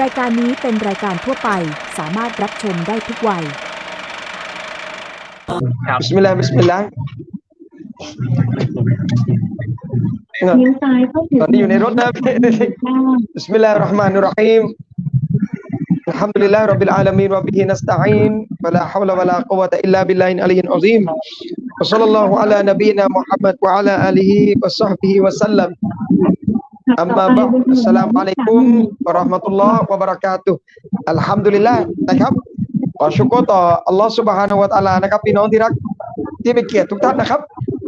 รายการนี้เป็นรายการทั่วไป สามารถรับชมได้ทุกวัย บิสมิลลาห์บิสมิลลาห์ เลี้ยวซ้ายเข้าถึง ตอนนี้อยู่ในรถนะ บิสมิลลาฮิรเราะห์มานิรเราะฮีม الحمد لله رب العالمين وبه نستعين ولا حول ولا قوة إلا بالله العلي العظيم وصلى الله على نبينا محمد وعلى آله وصحبه وسلم أما بعد السلام عليكم ورحمة الله وبركاته الحمد لله นะครับขอชุกรต่ออัลลอฮ์ سبحانه และ تعالى นะครับพี่น้องที่รักที่เป็นเกียรติทุกท่านนะครับ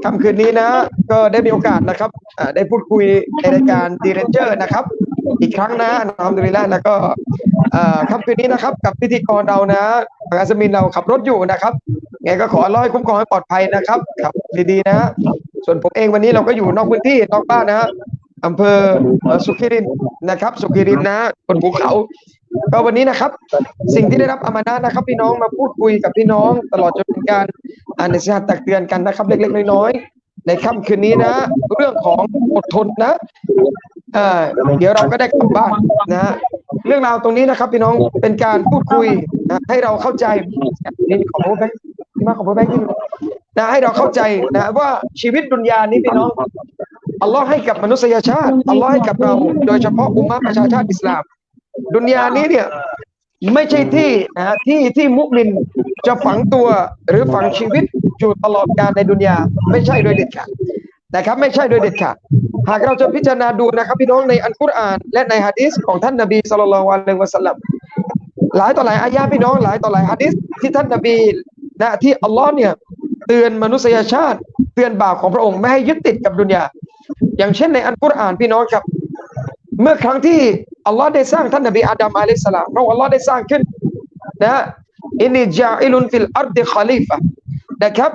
ค่ำคืนนี้นะ ก็ได้มีโอกาสนะครับอ่าได้พูดคุยในรายการดีเรนเจอร์นะครับ อีกครั้งนะอัลฮัมดุลิลละแล้วก็เอ่อค่ำคืนนี้นะครับ กับพิธีกรเรานะอาซามินเราขับรถอยู่นะครับไงก็ขออัลลอฮ์ให้คุ้มครองให้ปลอดภัยนะครับขับดีๆนะ ส่วนผมเองวันนี้เราก็อยู่นอกพื้นที่นอกบ้านนะฮะ อำเภอสุขิรินนะครับสุขิรินนะบนภูเขา ก็วันนี้นะครับ สิ่งที่ได้รับอามานะนะครับ พี่น้องมาพูดคุยกับพี่น้อง ตลอดจนเป็นการอ่านในสหัสตักเตือนกันนะครับ เล็กๆน้อยๆในค่ำคืนนี้นะ เรื่องของอดทนนะเอ่อเดี๋ยวเราก็ได้กลับบ้านนะเรื่องราวตรงนี้นะครับ พี่น้องเป็นการพูดคุยนะให้เราเข้าใจนี่ขอโทษแบงค์ที่มาขอโทษแบงค์ที่นะให้เราเข้าใจนะว่าชีวิตดุนยานี้พี่น้อง อัลลอฮ์ให้กับมนุษยชาติอัลลอฮ์ให้กับเรา โดยเฉพาะอุมมะประชาชาติอิสลาม ดุนยานี้เนี่ยไม่ใช่ที่นะที่ที่มุสลิมจะฝังตัวหรือฝังชีวิตอยู่ตลอดกาลในดุนยาไม่ใช่โดยเด็ดขาดนะครับ ไม่ใช่โดยเด็ดขาดหากเราจะพิจารณาดูนะครับ พี่น้องในอัลกุรอาน และในฮะดีษของท่านนบีสุลต่านละวันเลวะสัลลัมหลายต่อหลายอายะห์พี่น้องหลายต่อหลายฮะดีษที่ท่านนบีนะที่อัลลอฮ์เนี่ยเตือนมนุษยชาติ เตือนบ่าวของพระองค์ไม่ให้ยึดติดกับดุนยา อย่างเช่นในอัลกุรอานพี่น้องครับ เมื่อครั้งที่อัลลอฮ์ได้สร้างท่านนบีอาดัมعليه السلامพระองค์อัลลอฮ์ได้สร้างขึ้นนะإني جاعل في الأرض خليفةนะครับ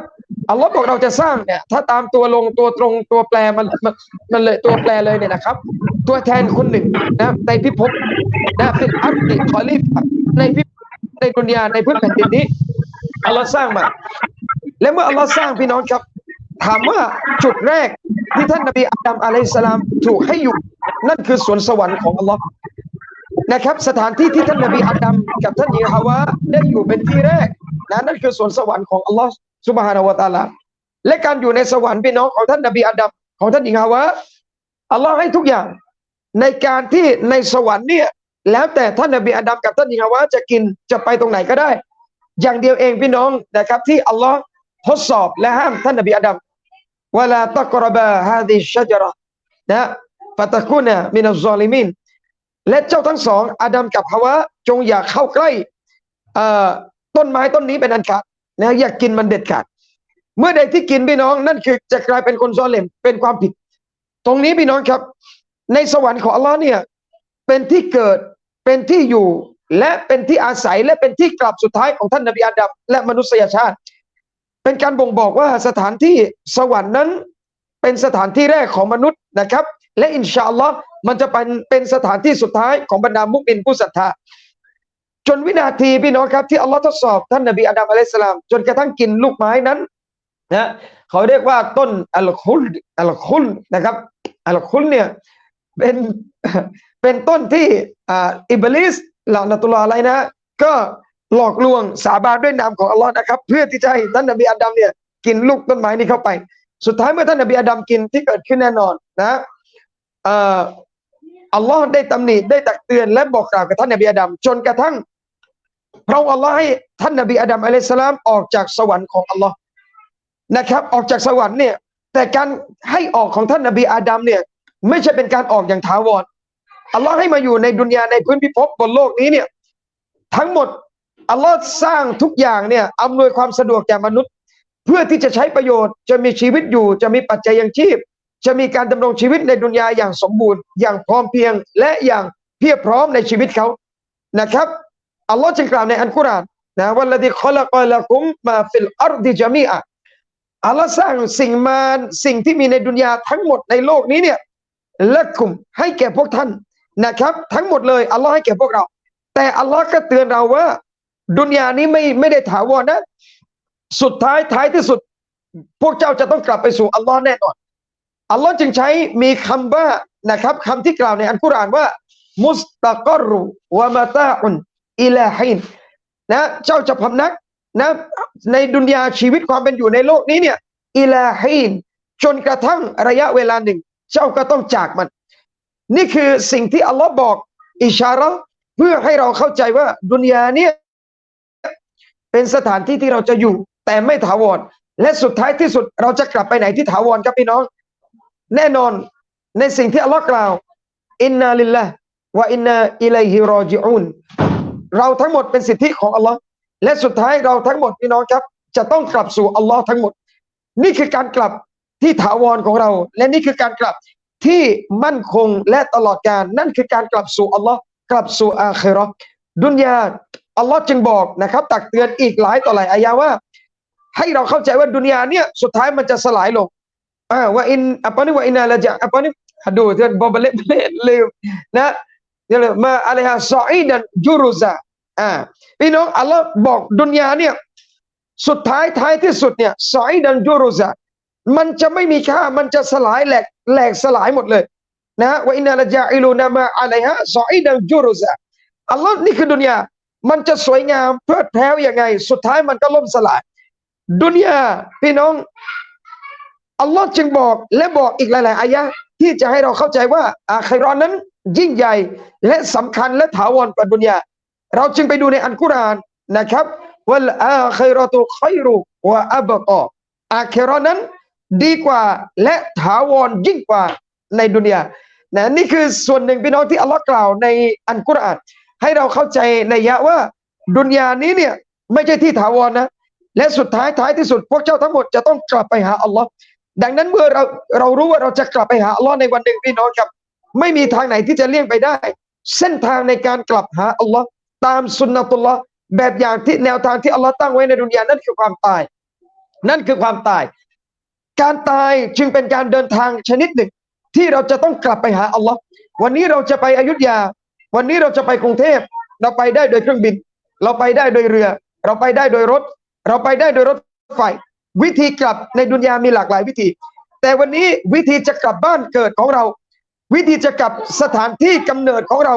อัลลอฮ์บอกเราจะสร้างเนี่ยถ้าตามตัวลงตัวตรงตัวแปลมันมันมันเลยตัวแปลเลยเนี่ยนะครับ ตัวแทนคนหนึ่งนะในพิภพนะفي الأرض خليفةในพิในดุนยาในพื้นแผ่นดินนี้อัลลอฮ์สร้างมา และเมื่ออัลลอฮ์สร้างพี่น้องครับ ถามว่าจุดแรกที่ท่านนบีอาดัมعليه السلامถูกให้อยู่ นั่นคือสวนสวรรค์ของอัลลอฮ์นะครับ สถานที่ที่ท่านนบีอาดัมกับท่านหญิงฮาวาได้อยู่เป็นที่แรกนะนั่นคือสวนสวรรค์ของอัลลอฮ์سبحانه وتعالىและการอยู่ในสวรรค์พี่น้องของท่านนบีอาดัมของท่านหญิงฮาวาอัลลอฮ์ให้ทุกอย่างในการที่ในสวรรค์เนี่ยแล้วแต่ท่านนบีอาดัมกับท่านหญิงฮาวาจะกินจะไปตรงไหนก็ได้ อย่างเดียวเองพี่น้องนะครับที่อัลลอฮ์ทดสอบและห้ามท่านนบีอาดัม วลาตะกรบะฮาดิชจระนะฟาตะคุนะมินัลซอลิมินและเจ้าทั้งสอง อาดัมกับฮาวะจงอย่าเข้าใกล้ต้นไม้ต้นนี้เป็นอันขาดนะอย่ากกินมันเด็ดขาด เมื่อใดที่กินพี่น้องนั่นคือจะกลายเป็นคนซอเลมเป็นความผิด ตรงนี้พี่น้องครับ ในสวรรค์ของอัลลอฮ์เนี่ยเป็นที่เกิดเป็นที่อยู่และเป็นที่อาศัยและเป็นที่กลับสุดท้ายของท่านนบีอาดัมและมนุษยชาติ เป็นการบ่งบอกว่าสถานที่สวรรค์นั้น เป็นสถานที่แรกของมนุษย์นะครับ และอินชาอัลลอฮ์มันจะเป็นเป็นสถานที่สุดท้ายของบรรดามุกมินผู้ศรัทธาจนวินาทีพี่น้องครับที่อัลลอฮ์ทดสอบท่านนบีอาดัมอะลัยสสลาม จนกระทั่งกินลูกไม้นั้นนะเขาเรียกว่าต้นอัลคุลอัลคุลนะครับอัลคุลเนี่ยเป็นเป็นต้นที่อ่าอิบลิสละนตุลลอฮ์อะไรนะ ก็ หลอกลวงสาบานด้วยนามของอัลลอฮ์นะครับ เพื่อที่จะให้ท่านนบีอาดัมเนี่ยกินลูกต้นไม้นี้เข้าไป สุดท้ายเมื่อท่านนบีอาดัมกินที่เกิดขึ้นแน่นอนนะอัลลอฮ์ได้ตำหนิได้ตักเตือนและบอกกล่าวกับท่านนบีอาดัมจนกระทั่งพระองค์อัลลอฮ์ให้ท่านนบีอาดัมอะลัยฮิสสลามออกจากสวรรค์ของอัลลอฮ์นะครับ ออกจากสวรรค์เนี่ยแต่การให้ออกของท่านนบีอาดัมเนี่ยไม่ใช่เป็นการออกอย่างถาวรอัลลอฮ์ให้มาอยู่ในดุนยาในพื้นพิภพบนโลกนี้เนี่ยทั้งหมด อัลลอฮ์สร้างทุกอย่างเนี่ยอำนวยความสะดวกแก่มนุษย์ เพื่อที่จะใช้ประโยชน์จะมีชีวิตอยู่ จะมีปัจจัยยังชีพ จะมีการดำรงชีวิตในดุนยาอย่างสมบูรณ์ อย่างพร้อมเพรียงและอย่างเพียบพร้อมในชีวิตเขานะครับอัลลอฮ์จึงกล่าวในอัลกุรอานนะوالذي خلق لكم ما في الأرض جميعاอัลลอฮ์สร้างสิ่งมาสิ่งที่มีในดุนยาทั้งหมดในโลกนี้เนี่ยلكمให้แก่พวกท่านนะครับ ทั้งหมดเลยอัลลอฮ์ให้แก่พวกเรา แต่อัลลอฮ์ก็เตือนเราว่า ดุนยานี้ไม่ไม่ได้ถาวรนะ สุดท้ายท้ายที่สุด พวกเจ้าจะต้องกลับไปสู่อัลลอฮ์แน่นอนอัลลอฮ์จึงใช้มีคำว่านะครับคำที่กล่าวในอัลกุรอานว่า มุสตะกอรุวะมาตาอุนอิลาฮินนะเจ้าจะพำนักนะในดุนยาชีวิตความเป็นอยู่ในโลกนี้เนี่ยอิลาฮินจนกระทั่งระยะเวลาหนึ่ง เจ้าก็ต้องจากมัน นี่คือสิ่งที่อัลลอฮ์บอกอิชาระเพื่อให้เราเข้าใจว่าดุนยาเนี่ย เป็นสถานที่ที่เราจะอยู่ แต่ไม่ถาวร และสุดท้ายที่สุดเราจะกลับไปไหนที่ถาวรครับพี่น้อง แน่นอนในสิ่งที่อัลลอฮ์กล่าว อินนาลิลละวะอินนาอิลัยฮิรอจิอูนเราทั้งหมดเป็นสิทธิของอัลลอฮ์และสุดท้ายเราทั้งหมดพี่น้องครับ จะต้องกลับสู่อัลลอฮ์ทั้งหมด นี่คือการกลับที่ถาวรของเรา และนี่คือการกลับที่มั่นคงและตลอดกาลนั่นคือการกลับสู่อัลลอฮ์กลับสู่อาคิราะห์ดุนยา อัลลอฮ์จึงบอกนะครับ ตักเตือนอีกหลายต่อหลายอายะว่า ให้เราเข้าใจว่าดุนยาเนี่ยสุดท้ายมันจะสลายลงอ่าว่าอิน apa ni wa inna la ja apa ni aduh tu berbalik balik lew นะเนี่ยเลยมาอะไรฮะซออีดันจูรุซาอ่าพี่น้องอัลลอฮ์บอกดุนยาเนี่ยสุดท้ายท้ายที่สุดเนี่ยซออีดันจูรุซามันจะไม่มีค่ามันจะสลายแหลกแหลกสลายหมดเลยนะว่าอินาละจาอิลูนามาอะไรฮะซออีดันจูรุซาอัลลอฮ์นี่คือดุนยา มันจะสวยงามเพลิดเพลินยังไง สุดท้ายมันก็ล่มสลาย ดุนยาพี่น้อง อัลลอฮ์จึงบอกและบอกอีกหลาย ๆอายะที่จะให้เราเข้าใจว่าอาคิเราะห์นั้นยิ่งใหญ่และสำคัญและถาวรกว่าดุนยา เราจึงไปดูในอันกุรอานนะครับว่าอาคิเราะตุขัยรุวะอับกออาคิเราะห์นั้นดีกว่าและถาวรยิ่งกว่าในดุนยานะนี่คือส่วนหนึ่งพี่น้องที่อัลลอฮ์กล่าวในอันกุรอาน ให้เราเข้าใจในยะว่าดุนยานี้เนี่ยไม่ใช่ที่ถาวรนะ และสุดท้ายท้ายที่สุด พวกเจ้าทั้งหมดจะต้องกลับไปหาอัลลอฮ์ดังนั้นเมื่อเราเรารู้ว่าเราจะกลับไปหาอัลลอฮ์ในวันหนึ่งพี่น้องครับ ไม่มีทางไหนที่จะเลี่ยงไปได้ เส้นทางในการกลับหาอัลลอฮ์ตามสุนนะตุลลอฮ์แบบอย่างที่แนวทางที่อัลลอฮ์ตั้งไว้ในดุนยานั่นคือความตาย นั่นคือความตาย การตายจึงเป็นการเดินทางชนิดหนึ่ง ที่เราจะต้องกลับไปหาอัลลอฮ์วันนี้เราจะไปอยุธยา วันนี้เราจะไปกรุงเทพ เราไปได้โดยเครื่องบิน เราไปได้โดยเรือ เราไปได้โดยรถ เราไปได้โดยรถไฟ วิธีกลับในดุนยามีหลากหลายวิธี แต่วันนี้วิธีจะกลับบ้านเกิดของเรา วิธีจะกลับสถานที่กำเนิดของเรา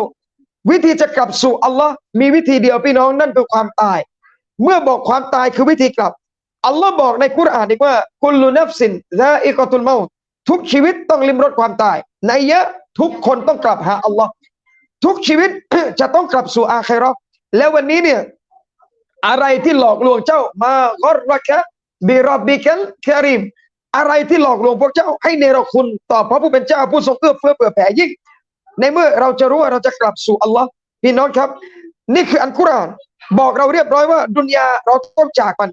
วิธีจะกลับสู่อัลลอฮ์มีวิธีเดียวพี่น้องนั่นคือความตาย เมื่อบอกความตายคือวิธีกลับอัลลอฮ์บอกในกุรอานอีกว่ากุลูนัฟสินซาอิกอตุลเมาทุกชีวิตต้องลิมรสความตาย ในยะทุกคนต้องกลับหาอัลลอฮ์ ทุกชีวิตจะต้องกลับสู่อาคราะแล้ววันนี้เนี่ยอะไรที่หลอกลวงเจ้า มากอรกะบิรับบิกัลคาริมอะไรที่หลอกลวงพวกเจ้าให้เนรคุณต่อพระผู้เป็นเจ้าผู้ทรงเอื้อเฟื้อเผื่อแผ่ยิ่ง ในเมื่อเราจะรู้ว่าเราจะกลับสู่อัลลอฮ์พี่น้องครับ นี่คืออันกุรอานบอกเราเรียบร้อยว่าดุนยาเราต้องจากมัน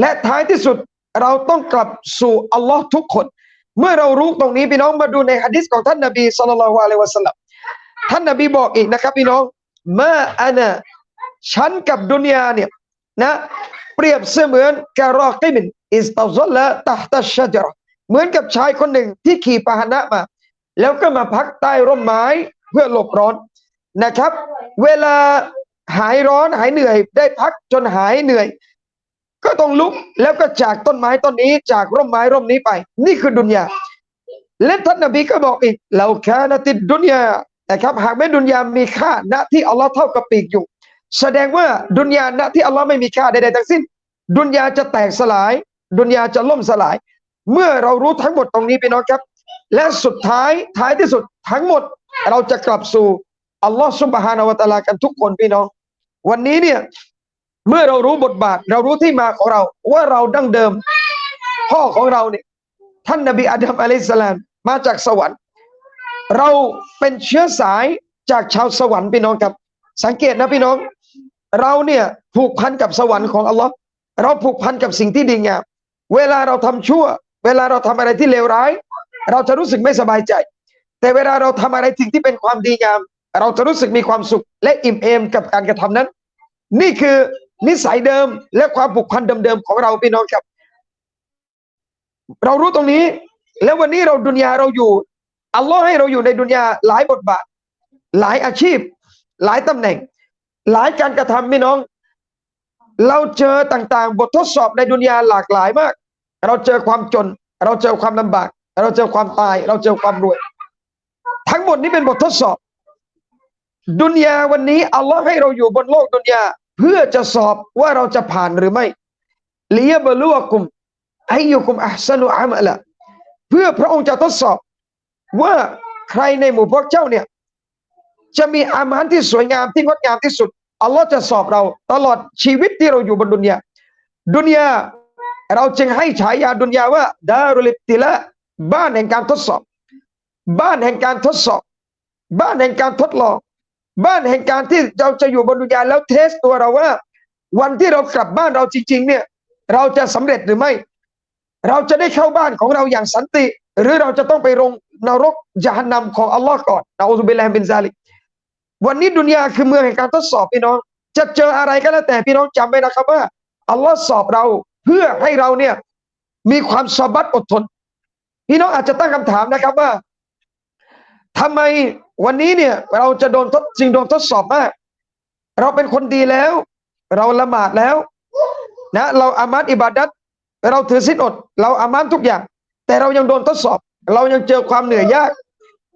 และท้ายที่สุดเราต้องกลับสู่อัลลอฮ์ทุกคน เมื่อเรารู้ตรงนี้พี่น้องมาดูในฮะดิษของท่านนบีสุลต่านละฮ์อะลัยวะสัลลัม ท่านนบีบอกอีกนะครับพี่น้องเมาอานะฉันกับดุนยาเนี่ยนะเปรียบเสมือนกะรอกิมินอิสตาซลละตัตัชจรเหมือนกับชายคนหนึ่งที่ขี่พาหนะมา แล้วก็มาพักใต้ร่มไม้เพื่อหลบร้อนนะครับ เวลาหายร้อนหายเหนื่อย ได้พักจนหายเหนื่อย ก็ต้องลุกแล้วก็จากต้นไม้ต้นนี้จากร่มไม้ร่มนี้ไป นี่คือดุนยาและท่านนบีก็บอกอีกเราแค่นติดดุนยา นะครับหากแม้ดุนยามีค่าณที่อัลลอฮ์เท่ากับปีกอยู่ แสดงว่าดุนยาณที่อัลลอฮ์ไม่มีค่าใดๆทั้งสิ้น ดุนยาจะแตกสลาย ดุนยาจะล่มสลาย เมื่อเรารู้ทั้งหมดตรงนี้พี่น้องครับ และสุดท้ายท้ายที่สุดทั้งหมดเราจะกลับสู่อัลลอฮ์ซุบฮานาวะตะอาลากันทุกคนพี่น้อง วันนี้เนี่ยเมื่อเรารู้บทบาท เรารู้ที่มาของเราว่าเราดั้งเดิม พ่อของเราเนี่ยท่านนบีอาดัมอะลัยสลามมาจากสวรรค์ เราเป็นเชื้อสายจากชาวสวรรค์พี่น้องครับ สังเกตนะพี่น้อง เราเนี่ยผูกพันกับสวรรค์ของอัลลอฮ์เราผูกพันกับสิ่งที่ดีงามเวลาเราทำชั่ว เวลาเราทำอะไรที่เลวร้าย เราจะรู้สึกไม่สบายใจ แต่เวลาเราทำอะไรสิ่งที่เป็นความดีงาม เราจะรู้สึกมีความสุขและอิ่มเอมกับการกระทำนั้น นี่คือนิสัยเดิมและความผูกพันเดิมๆของเราพี่น้องครับ เรารู้ตรงนี้ แล้ววันนี้เราดุนยาเราอยู่ อัลลอฮ์ให้เราอยู่ในดุนยาหลายบทบาท หลายอาชีพ หลายตำแหน่ง หลายการกระทำพี่น้อง เราเจอต่างๆ บททดสอบในดุนยาหลากหลายมาก เราเจอความจน เราเจอความลำบาก เราเจอความตาย เราเจอความรวย ทั้งหมดนี้เป็นบททดสอบ ดุนยาวันนี้อัลลอฮ์ให้เราอยู่บนโลกดุนยาเพื่อจะสอบว่าเราจะผ่านหรือไม่ลียบลุวกุมอยุกุมอัสนุอามะละเพื่อพระองค์จะทดสอบ ว่าใครในหมู่พวกเจ้าเนี่ย จะมีอามานที่สวยงามที่งดงามที่สุดอัลลอฮ์จะสอบเราตลอดชีวิตที่เราอยู่บนดุนยาดุนยาเราจึงให้ฉายาดุนยาว่าดารุลิติละบ้านแห่งการทดสอบ บ้านแห่งการทดสอบ บ้านแห่งการทดลอง บ้านแห่งการที่เราจะอยู่บนดุนยาแล้วเทสตัวเราว่า วันที่เรากลับบ้านเราจริง ๆ เนี่ย เราจะสำเร็จหรือไม่ เราจะได้เข้าบ้านของเราอย่างสันติ หรือเราจะต้องไปลงนรกยานนำของอัลลอฮ์ก่อนนะอูซุบิลลาฮิบินซาลิกวันนี้ดุนยาคือเมืองแห่งการทดสอบพี่น้อง จะเจออะไรก็แล้วแต่พี่น้องจำไว้นะครับว่าอัลลอฮ์สอบเราเพื่อให้เราเนี่ยมีความสบัดอดทน พี่น้องอาจจะตั้งคำถามนะครับว่าทำไมวันนี้เนี่ยเราจะโดนทดจริงโดนทดสอบมาก เราเป็นคนดีแล้ว เราละหมาดแล้วนะเราอามัดอิบาดัตเราถือศีลอด เราอามันทุกอย่าง แต่เรายังโดนทดสอบ เรายังเจอความเหนื่อยยาก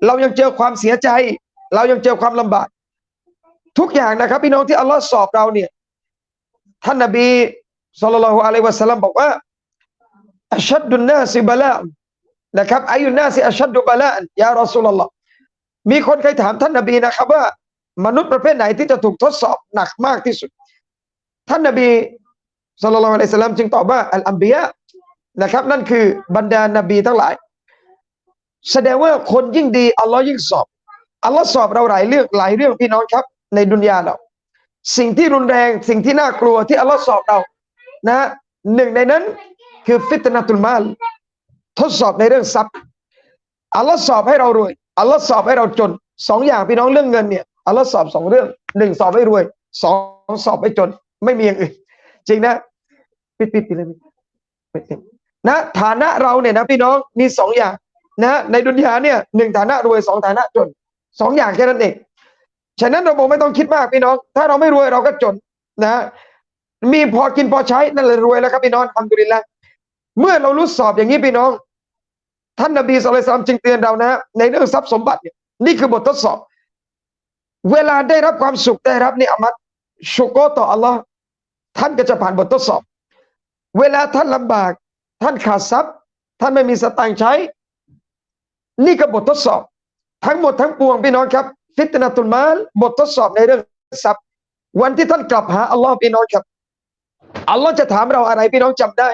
เรายังเจอความเสียใจ เรายังเจอความลำบาก ทุกอย่างนะครับ พี่น้องที่อัลลอฮ์สอบเราเนี่ย ท่านนบีสุลต่านละฮ์อะลัยวะสัลลัมบอกว่าอัชดุนนาสิบะลานะครับอายุนาสิอัชดุบะลายารอสูลลอฮ์มีคนเคยถามท่านนบีนะครับว่า มนุษย์ประเภทไหนที่จะถูกทดสอบหนักมากที่สุด ท่านนบีสุลต่านละฮ์อะลัยฮิสสลามจึงตอบว่าอัลอัมบียะ นะครับ นั่นคือบรรดานบีทั้งหลาย แสดงว่าคนยิ่งดีอัลลอฮ์ยิ่งสอบอัลลอฮ์สอบเราหลายเรื่องหลายเรื่องพี่น้องครับ ในดุนยาเรา สิ่งที่รุนแรงสิ่งที่น่ากลัวที่อัลลอฮ์สอบเรานะหนึ่งในนั้นคือฟิตนาตุลมาลทดสอบในเรื่องทรัพย์อัลลอฮ์สอบให้เรารวยอัลลอฮ์สอบให้เราจนสองอย่างพี่น้องเรื่องเงินเนี่ยอัลลอฮ์สอบสองเรื่องหนึ่งสอบให้รวยสองสอบให้จน ไม่มีอย่างอื่น จริงนะ ปิดปิดปิดเลยปิดปิด นะฐานะเราเนี่ยนะพี่น้องมีสองอย่างนะในดุนยาเนี่ยหนึ่งฐานะรวยสองฐานะจนสองอย่างแค่นั้นเองฉะนั้นเราบอกไม่ต้องคิดมากพี่น้อง ถ้าเราไม่รวยเราก็จนนะมีพอกินพอใช้นั่นเลยรวยแล้วครับพี่น้องทำดุลินละเมื่อเรารู้สอบอย่างนี้พี่น้อง ท่านนบีสุลต่านจึงเตือนเรานะ ในเรื่องทรัพย์สมบัติเนี่ยนี่คือบททดสอบ เวลาได้รับความสุขได้รับนี่อามัดชุกโกต่ออัลลอฮ์ท่านก็จะผ่านบททดสอบ เวลาท่านลำบาก ท่านขาดทรัพย์ ท่านไม่มีสตางค์ใช้ นี่ก็บททดสอบ ทั้งหมดทั้งปวงพี่น้องครับ ฟิตนาตุลมาลบททดสอบในเรื่องทรัพย์ วันที่ท่านกลับหาอัลลอฮ์พี่น้องครับอัลลอฮ์จะถามเราอะไรพี่น้องจำได้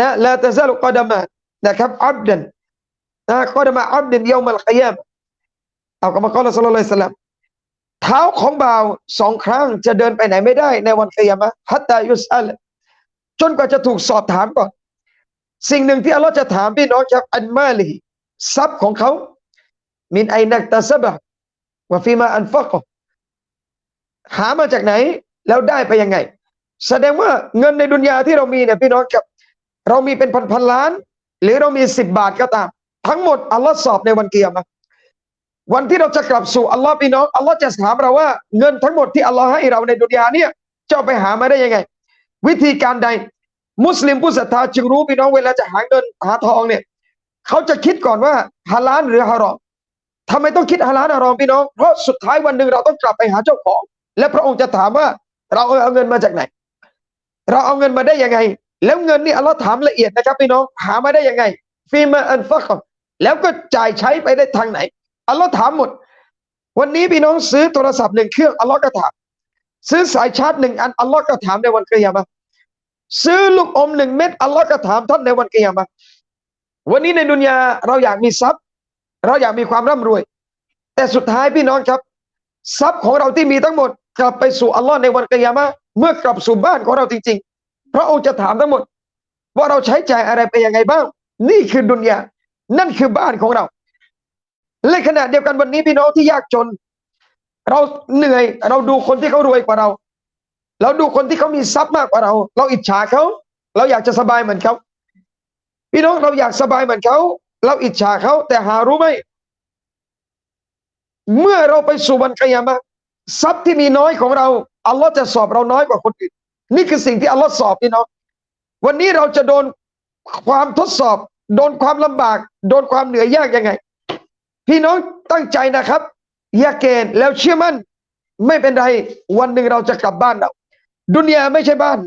นะลาตะซาลุกอดามะนะครับอับดันนะกอดามะอับดันเยามัลกิยามเอากรรมกรสัลลัละลัยฮิสลามเท้าของบ่าวสองครั้งจะเดินไปไหนไม่ได้ในวันกิยามะฮัตตายุสอัลจนกว่าจะถูกสอบถามก่อน สิ่งหนึ่งที่อัลลอฮ์จะถามพี่น้องครับอันมาลีทรัพย์ของเขา มินไอนักตาซบะวะฟีมาอันฟักหามาจากไหนแล้วได้ไปยังไง แสดงว่าเงินในดุนยาที่เรามีเนี่ยพี่น้องครับ เรามีเป็นพันพันล้าน หรือเรามีสิบบาทก็ตาม ทั้งหมดอัลลอฮ์สอบในวันเกียรติวันที่เราจะกลับสู่อัลลอฮ์พี่น้องอัลลอฮ์จะถามเราว่าเงินทั้งหมดที่อัลลอฮ์ให้เราในดุนยาเนี่ยเจะเอาไปหามาได้ยังไง วิธีการใด มุสลิมผู้ศรัทธาจึงรู้พี่น้องเวลาจะหาเงินหาทองเนี่ยเขาจะคิดก่อนว่าฮาลาลหรือฮารอมทำไมต้องคิดฮาลาลฮารอมพี่น้องเพราะสุดท้ายวันหนึ่งเราต้องกลับไปหาเจ้าของ และพระองค์จะถามว่าเราเอาเงินมาจากไหน เราเอาเงินมาได้ยังไง แล้วเงินนี่อัลลอฮ์ถามละเอียดนะครับพี่น้องหามาได้ยังไงฟีมาอันฟักแล้วก็จ่ายใช้ไปได้ทางไหนอัลลอฮ์ถามหมด วันนี้พี่น้องซื้อโทรศัพท์หนึ่งเครื่องอัลลอฮ์ก็ถาม ซื้อสายชาร์จหนึ่งอันอัลลอฮ์ก็ถามในวันเกิยามะ ซื้อลูกอมหนึ่งเม็ดอัลลอฮ์ก็ถามท่านในวันกิยามะวันนี้ในดุนยาเราอยากมีทรัพย์ เราอยากมีความร่ำรวย แต่สุดท้ายพี่น้องครับ ทรัพย์ของเราที่มีทั้งหมด กลับไปสู่อัลลอฮ์ในวันกิยามะเมื่อกลับสู่บ้านของเราจริงๆพระองค์จะถามทั้งหมด ว่าเราใช้จ่ายอะไรไปยังไงบ้าง นี่คือดุนยานั่นคือบ้านของเราและขณะเดียวกันวันนี้พี่น้องที่ยากจน เราเหนื่อยเราดูคนที่เขารวยกว่าเรา เราดูคนที่เขามีทรัพย์มากกว่าเรา เราอิจฉาเขา เราอยากจะสบายเหมือนเขาพี่น้องเราอยากสบายเหมือนเขา เราอิจฉาเขา แต่หารู้ไหมเมื่อเราไปสู่วันกิยามะทรัพย์ที่มีน้อยของเราอัลลอฮ์จะสอบเราน้อยกว่าคนอื่น นี่คือสิ่งที่อัลลอฮ์สอบพี่น้องวันนี้เราจะโดนความทดสอบ โดนความลำบาก โดนความเหนื่อยยากยังไง พี่น้องตั้งใจนะครับยาเกณฑ์แล้วเชื่อมั่น ไม่เป็นไร วันหนึ่งเราจะกลับบ้านเรา ดุนยาไม่ใช่บ้าน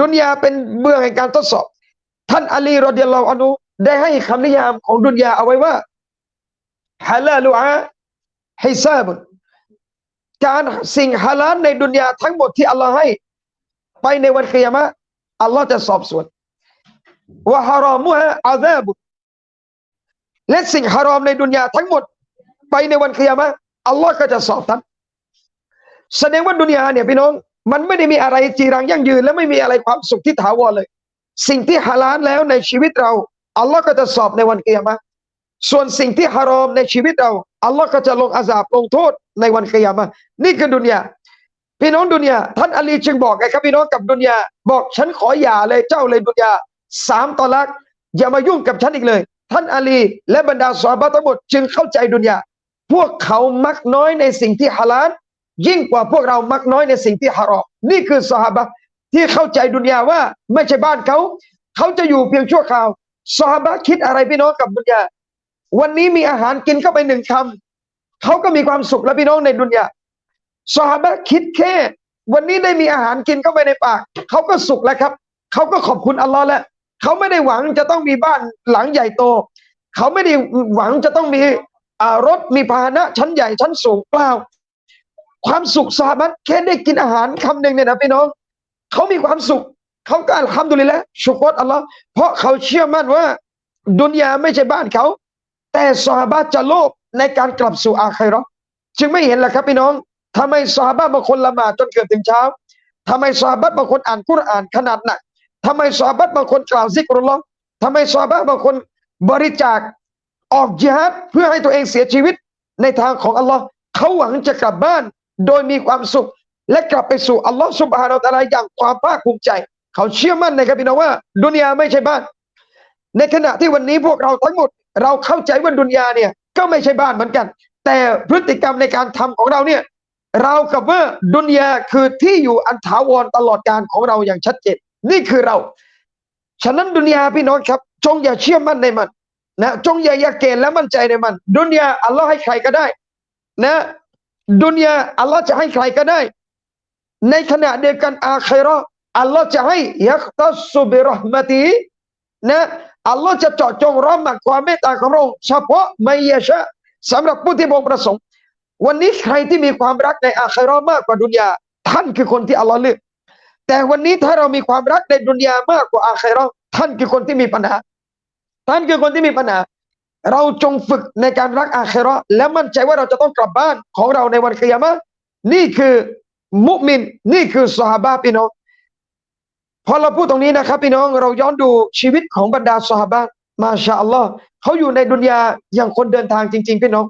ดุนยาเป็นเบื้องแห่งการทดสอบ ท่านอาลีรอดิยัลลอฮุอนุได้ให้คำนิยามของดุนยาเอาไว้ว่าฮาลาลุอาฮิซาบุนการสิ่งฮาลาลในดุนยาทั้งหมดที่อัลลอฮ์ให้ ไปในวันเกียรมะอัลลอฮ์จะสอบสวนว่าฮารอมุฮะอาซาบุนและสิ่งฮารอมในดุนยาทั้งหมด ไปในวันเกียรมะอัลลอฮ์ก็จะสอบท่านแสดงว่าดุนยาเนี่ยพี่น้อง มันไม่ได้มีอะไรจีรังยั่งยืน และไม่มีอะไรความสุขที่ถาวรเลย สิ่งที่ฮาลาลแล้วในชีวิตเราอัลลอฮ์ก็จะสอบในวันเกียรมะส่วนสิ่งที่ฮารอมในชีวิตเราอัลลอฮ์ก็จะลงอาซาบลงโทษในวันเกียรมะนี่คือดุนยาพี่น้องดุนยาท่านอาลีจึงบอกไงครับพี่น้องกับดุนยาบอกฉันขอหย่าเลยเจ้าเลยดุนยาสามตอลักอย่ามายุ่งกับฉันอีกเลย ท่านอาลีและบรรดาสวาบะทั้งหมดจึงเข้าใจดุนยาพวกเขามักน้อยในสิ่งที่ฮาลาล ยิ่งกว่าพวกเรามักน้อยในสิ่งที่ฮารอมนี่คือสหบะที่เข้าใจดุนยาว่าไม่ใช่บ้านเขา เขาจะอยู่เพียงชั่วคราวสหบะคิดอะไรพี่น้องกับดุนยา วันนี้มีอาหารกินเข้าไปหนึ่งคำเขาก็มีความสุขแล้วพี่น้องในดุนยาสหบะคิดแค่ วันนี้ได้มีอาหารกินเข้าไปในปากเขาก็สุขแล้วครับเขาก็ขอบคุณอัลลอฮ์แล้วเขาไม่ได้หวังจะต้องมีบ้านหลังใหญ่โต เขาไม่ได้หวังจะต้องมีรถมีพาหนะชั้นใหญ่ชั้นสูงเปล่า ความสุขสาบัตแค่ได้กินอาหารคำหนึ่งเนี่ยนะพี่น้องเขามีความสุขเขาก็อัลฮัมดุลิลละชุกรอัลลอฮ์เพราะเขาเชื่อมั่นว่า ดุนยาไม่ใช่บ้านเขา แต่สาบะจะโลภในการกลับสู่อาคัยรอจึงไม่เห็นแหละครับพี่น้องทำไมสาบะบางคนละหมาดจนเกือบถึงเช้าทำไมสาบะบางคนอ่านกุรอานขนาดหนักทำไมสาบะบางคนกล่าวซิกรุลลอฮ์ทำไมสาบะบางคนบริจาคออกจิฮัดเพื่อให้ตัวเองเสียชีวิตในทางของอัลลอฮ์เขาหวังจะกลับบ้าน โดยมีความสุข และกลับไปสู่อัลลอฮ์สุบฮานาอัลลอฮ์อย่างความภาคภูมิใจ เขาเชื่อมั่นนะครับพี่น้องว่า ดุนยาไม่ใช่บ้าน ในขณะที่วันนี้พวกเราทั้งหมด เราเข้าใจว่าดุนยาเนี่ยก็ไม่ใช่บ้านเหมือนกัน แต่พฤติกรรมในการทำของเราเนี่ยเรากับว่าดุนยาคือที่อยู่อันถาวรตลอดการของเราอย่างชัดเจนนี่คือเรา ฉะนั้นดุนยาพี่น้องครับ จงอย่าเชื่อมั่นในมันนะจงอย่าอยาเกณฑ์และมั่นใจในมัน ดุนยาอัลลอฮ์ให้ใครก็ได้ นะ ดุนยาอัลลอฮ์จะให้ใครก็ได้ ในขณะเดียวกันอาครออัลลอฮ์จะให้ยักตัสุบิรหมตีนะอัลลอฮ์จะเจาะจงร้อมมักความเมตตาของพระองค์เฉพาะไม่ยชะสำหรับผู้ที่พระองประสงค์ วันนี้ใครที่มีความรักในอาคิรอมากกว่าดุนยาท่านคือคนที่อัลลอฮ์เลือกแต่วันนี้ถ้าเรามีความรักในดุนยามากกว่าอาคิรอท่านคือคนที่มีปัญหา ท่านคือคนที่มีปัญหา เราจงฝึกในการรักอาคราและมั่นใจว่าเราจะต้องกลับบ้านของเราในวันกิยามะนี่คือมุมิน นี่คือสหาบะพี่น้องพอเราพูดตรงนี้นะครับ พี่น้องเราย้อนดูชีวิตของบรรดาสหาบะมาชาอัลลอฮ์เขาอยู่ในดุนยาอย่างคนเดินทางจริง ๆ พี่น้อง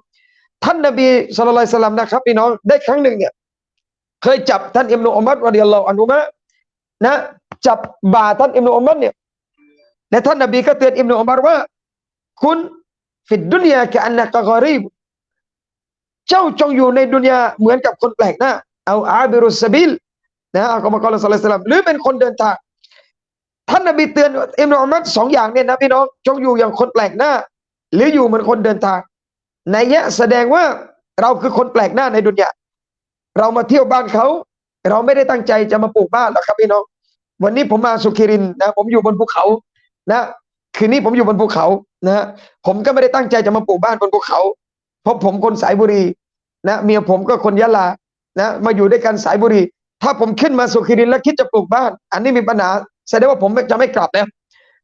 ท่านนบีสุลต่านสลัมนะครับ พี่น้องได้ครั้งหนึ่งเนี่ย เคยจับท่านอิมนุอุมัดรดิยัลลอฮุอันฮุมะนะ จับบ่าท่านอิมนุอุมัดเนี่ยและท่านนบีก็เตือนอิมนุอุมารว่า คุณ ฟิดดุนยาแค่อันนักกอรีบ เจ้าจงอยู่ในดุนยาเหมือนกับคนแปลกหน้าเอาอาบิรุสบิลนะอัลกุรอานสัลลัลลอฮุหรือเป็นคนเดินทางท่านนบีเตือนอิมนุอุมัรสองอย่างเนี่ยนะพี่น้องจงอยู่อย่างคนแปลกหน้า หรืออยู่เหมือนคนเดินทางในเนี้ยแสดงว่าเราคือคนแปลกหน้าในดุนยาเรามาเที่ยวบ้านเขา เราไม่ได้ตั้งใจจะมาปลูกบ้านหรอกครับพี่น้อง วันนี้ผมมาสุขิรินนะ ผมอยู่บนภูเขานะ คืนนี้ผมอยู่บนภูเขานะผมก็ไม่ได้ตั้งใจจะมาปลูกบ้านบนภูเขาเพราะผมคนสายบุรีนะเมียผมก็คนยะลานะมาอยู่ด้วยกันสายบุรี ถ้าผมขึ้นมาสุขิรินแล้วคิดจะปลูกบ้าน อันนี้มีปัญหาแสดงว่าผมจะไม่กลับแล้ว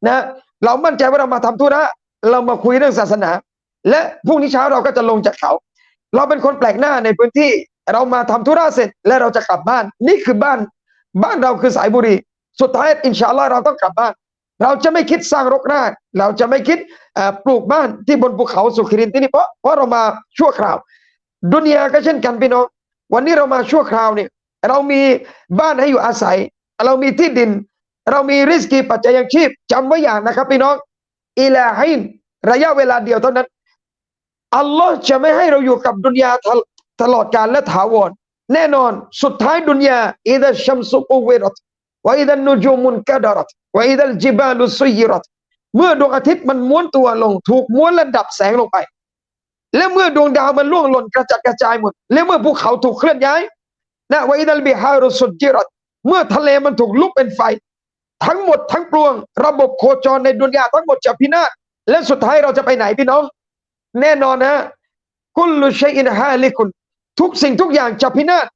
นะเรามั่นใจว่าเรามาทำธุระเรามาคุยเรื่องศาสนา และพรุ่งนี้เช้าเราก็จะลงจากเขา เราเป็นคนแปลกหน้าในพื้นที่เรามาทำธุระเสร็จและเราจะกลับบ้าน นี่คือบ้าน บ้านเราคือสายบุรี สุดท้ายอินชาอัลลอฮ์เราต้องกลับบ้าน เราจะไม่คิดสร้างรกราก เราจะไม่คิดปลูกบ้านที่บนภูเขาสุขรินที่นี่เพราะเพราะเรามาชั่วคราว ดุนยาก็เช่นกันพี่น้อง วันนี้เรามาชั่วคราวเนี่ยเรามีบ้านให้อยู่อาศัย เรามีที่ดิน เรามีริสกีปัจจัยยังชีพจำไว้อย่างนะครับพี่น้องอิลาฮินระยะเวลาเดียวเท่านั้นอัลลอฮ์จะไม่ให้เราอยู่กับดุนยาตลอดกาลและถาวรแน่นอนสุดท้ายดุนยาอิดะชัมสุกุเวรต วอิดันนูจูมุนกะดารัตวอิดัลจิบาลุซุยรัตเมื่อดวงอาทิตย์มันม้วนตัวลง ถูกม้วนและดับแสงลงไป และเมื่อดวงดาวมันล่วงหล่นกระจัดกระจายหมด และเมื่อภูเขาถูกเคลื่อนย้ายนะวอิดัลบิฮารุสุจิรัตเมื่อทะเลมันถูกลุกเป็นไฟ ทั้งหมดทั้งปวง ระบบโคจรในดุนยาทั้งหมดจะพินาศและสุดท้ายเราจะไปไหนพี่น้อง แน่นอนนะกุลลุชัยอินฮาลิกุนทุกสิ่งทุกอย่างจะพินาศ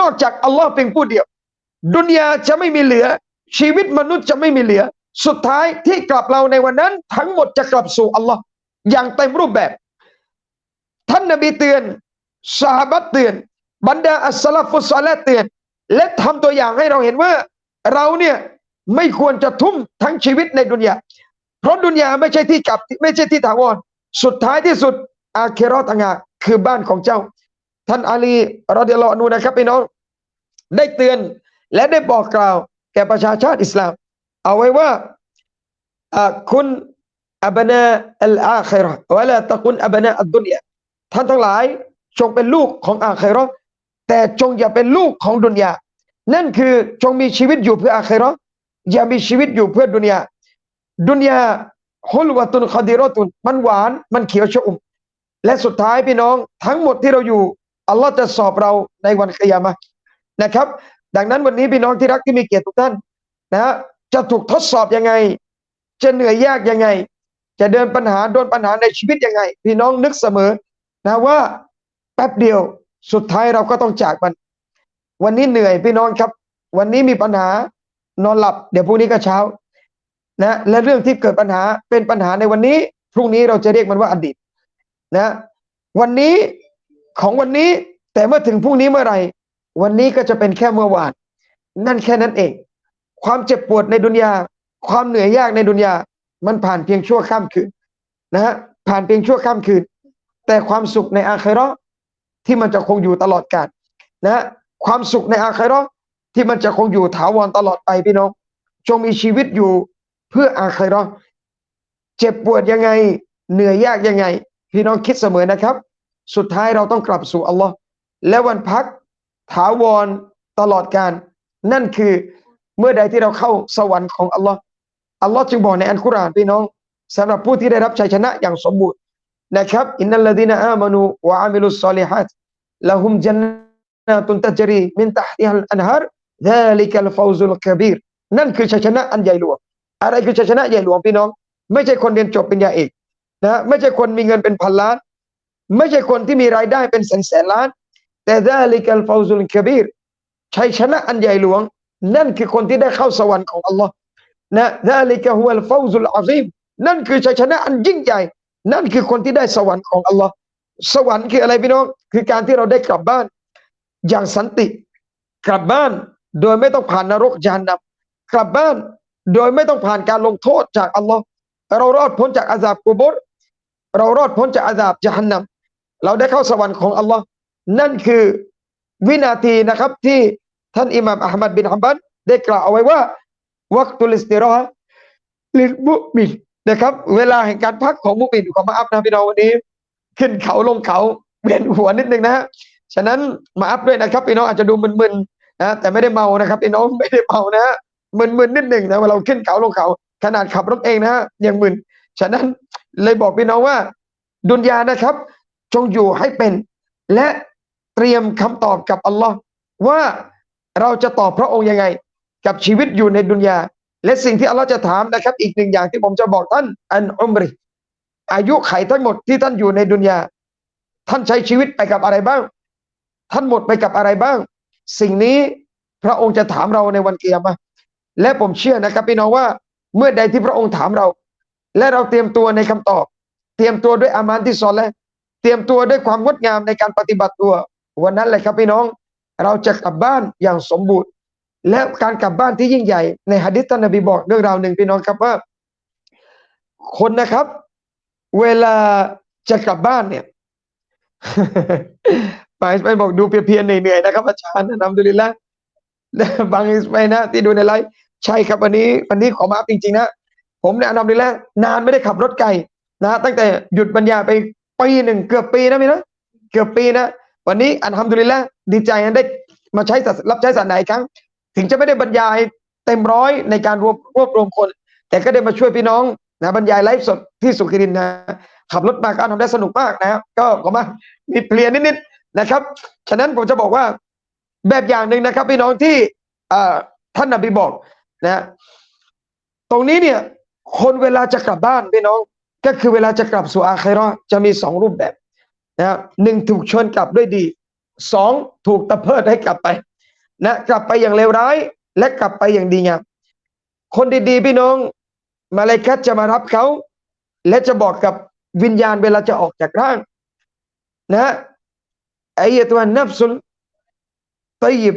นอกจากอัลลอฮ์เพียงผู้เดียว ดุนยาจะไม่มีเหลือ ชีวิตมนุษย์จะไม่มีเหลือ สุดท้ายที่กลับเราในวันนั้น ทั้งหมดจะกลับสู่อัลลอฮ์อย่างเต็มรูปแบบ ท่านนบีเตือนสหบัตเตือน บรรดาอัสลาฟุสซาละห์เตือน และทำตัวอย่างให้เราเห็นว่า เราเนี่ยไม่ควรจะทุ่มทั้งชีวิตในดุนยาเพราะดุนยาไม่ใช่ที่กลับไม่ใช่ที่ถาวรสุดท้ายที่สุด อาเครอต่างหากคือบ้านของเจ้า ท่านอาลีรอดิยัลลอนูนะครับพี่น้อง ได้เตือน และได้บอกกล่าวแก่ประชาชาติอิสลาม เอาไว้ว่าคุณอับนาอัลอาคิราะห์วะลาตะกุนอับนาอัดดุนยาท่านทั้งหลายจงเป็นลูกของอาคิราะห์แต่จงอย่าเป็นลูกของดุนยานั่นคือจงมีชีวิตอยู่เพื่ออาคิราะห์อย่ามีชีวิตอยู่เพื่อดุนยาดุนยาฮุลวะตุนคดีรอตุนมันหวานมันเขียวชอุ่มและสุดท้ายพี่น้องทั้งหมดที่เราอยู่อัลลอฮ์จะสอบเราในวันกิยามะนะครับ ดังนั้นวันนี้พี่น้องที่รักที่มีเกียรติทุกท่านนะฮะจะถูกทดสอบยังไง จะเหนื่อยยากยังไง จะเดินปัญหาโดนปัญหาในชีวิตยังไง พี่น้องนึกเสมอนะว่าแป๊บเดียวสุดท้ายเราก็ต้องจากมัน วันนี้เหนื่อยพี่น้องครับ วันนี้มีปัญหานอนหลับ เดี๋ยวพรุ่งนี้ก็เช้านะและเรื่องที่เกิดปัญหาเป็นปัญหาในวันนี้ พรุ่งนี้เราจะเรียกมันว่าอดีตนะ วันนี้ของวันนี้แต่เมื่อถึงพรุ่งนี้เมื่อไหร่ วันนี้ก็จะเป็นแค่เมื่อวาน นั่นแค่นั้นเอง ความเจ็บปวดในดุนยา ความเหนื่อยยากในดุนยา มันผ่านเพียงชั่วข้ามคืนนะฮะผ่านเพียงชั่วข้ามคืน แต่ความสุขในอาคราะห์ที่มันจะคงอยู่ตลอดกาลนะฮะความสุขในอาคราะห์ที่มันจะคงอยู่ถาวรตลอดไปพี่น้อง จงมีชีวิตอยู่เพื่ออาคราะห์เจ็บปวดยังไง เหนื่อยยากยังไง พี่น้องคิดเสมอนะครับ สุดท้ายเราต้องกลับสู่อัลลอฮ์และวันพัก ถาวรตลอดกาลนั่นคือเมื่อใดที่เราเข้าสวรรค์ของอัลลอฮ์อัลลอฮ์จึงบอกในอัลกุรอานพี่น้องสำหรับผู้ที่ได้รับชัยชนะอย่างสมบูรณ์นะครับإن الذين آمنوا وعملوا الصالحات لهم جنات تجري من تحتها الأنهار ذلك الفوز الكبيرนั่นคือชัยชนะอันใหญ่หลวง อะไรคือชัยชนะใหญ่หลวงพี่น้อง ไม่ใช่คนเรียนจบเป็นญาเอกนะไม่ใช่คนมีเงินเป็นพันล้าน ไม่ใช่คนที่มีรายได้เป็นแสนแสนล้าน แต่ذلك الفوز الكبيرชัยชนะอันใหญ่หลวง นั่นคือคนที่ได้เข้าสวรรค์ของอัลลอฮ์นะซาลิกะฮุลฟาซุลอาซีมนั่นคือชัยชนะอันยิ่งใหญ่ นั่นคือคนที่ได้สวรรค์ของอัลลอฮ์สวรรค์คืออะไรพี่น้อง คือการที่เราได้กลับบ้าน อย่างสันติ กลับบ้านโดยไม่ต้องผ่านนรกยานนับกลับบ้านโดยไม่ต้องผ่านการลงโทษจากอัลลอฮ์เรารอดพ้นจากอาซาบกูบรเรารอดพ้นจากอาซาบจฮันนัมเราได้เข้าสวรรค์ของอัลลอฮ์ นั่นคือวินาทีนะครับที่ท่านอิหม่ามอะหมัดบินฮัมบัลได้กล่าวเอาไว้ว่าوقت الاستراحة للمؤمنนะครับ เวลาแห่งการพักของมุมินขอ maaf นะพี่น้องวันนี้ ขึ้นเขาลงเขาเวียนหัวนิดนึงนะฮะฉะนั้น maaf ด้วยนะครับพี่น้องอาจจะดูมึนๆนะแต่ไม่ได้เมานะครับพี่น้องไม่ได้เมานะมึนๆนิดหนึ่งนะเวลาเราขึ้นเขาลงเขา ขนาดขับรถเองนะฮะยังมึนฉะนั้นเลยบอกพี่น้องว่า ดุนยานะครับ จงอยู่ให้เป็น และ เตรียมคำตอบกับอัลลอฮ์ว่าเราจะตอบพระองค์ยังไง กับชีวิตอยู่ในดุนยา และสิ่งที่อัลลอฮ์จะถามนะครับ อีกหนึ่งอย่างที่ผมจะบอกท่าน อันอุมริ อายุไขทั้งหมดที่ท่านอยู่ในดุนยา ท่านใช้ชีวิตไปกับอะไรบ้าง ท่านหมดไปกับอะไรบ้าง สิ่งนี้พระองค์จะถามเราในวันเกียรมาและผมเชื่อนะครับพี่น้องว่าเมื่อใดที่พระองค์ถามเรา และเราเตรียมตัวในคำตอบ เตรียมตัวด้วยอามานที่ซอนและเตรียมตัวด้วยความงดงามในการปฏิบัติตัว วันนั้นเลยครับพี่น้อง เราจะกลับบ้านอย่างสมบูรณ์ และการกลับบ้านที่ยิ่งใหญ่ ในหะดิษท่านนบีบอกเรื่องราวหนึ่งพี่น้องครับว่า คนนะครับ เวลาจะกลับบ้านเนี่ยไปไปบอกดูเพียรๆเหนื่อยๆนะครับอาจารย์นำดุลิลละบางอิสไปนะ ที่ดูในไลฟ์ใช่ครับวันนี้วันนี้ขอมาอัพจริงๆนะผมเนี่ยนำดุลิลละนานไม่ได้ขับรถไกลนะตั้งแต่หยุดบรรยายไปปีหนึ่งเกือบปีนะพี่นะเกือบปีนะ วันนี้อันทำดุลิแลละดีใจนได้มาใช้รับใช้ศาสนาอีกครั้ง ถึงจะไม่ได้บรรยายเต็มร้อยในการรวบรวบรวมคน แต่ก็ได้มาช่วยพี่น้องนะบรรยายไลฟ์สดที่สุขิรินนะขับรถมาก็ทำได้สนุกมากนะครับก็ขอมามีเพลียนิดๆนะครับ ฉะนั้นผมจะบอกว่าแบบอย่างหนึ่งนะครับ พี่น้องที่ท่านนบีบอกนะตรงนี้เนี่ยคนเวลาจะกลับบ้านพี่น้องก็คือเวลาจะกลับสู่อาคราจะมีสองรูปแบบ นะหนึ่งถูกชนกลับด้วยดีสองถูกตะเพิดให้กลับไปนะกลับไปอย่างเลวร้าย และกลับไปอย่างดีงามคนดีๆ พี่น้อง มาเลาอิกัตจะมารับเขา และจะบอกกับวิญญาณเวลาจะออกจากร่าง นะไอ้ตัวนับสุลตัยบ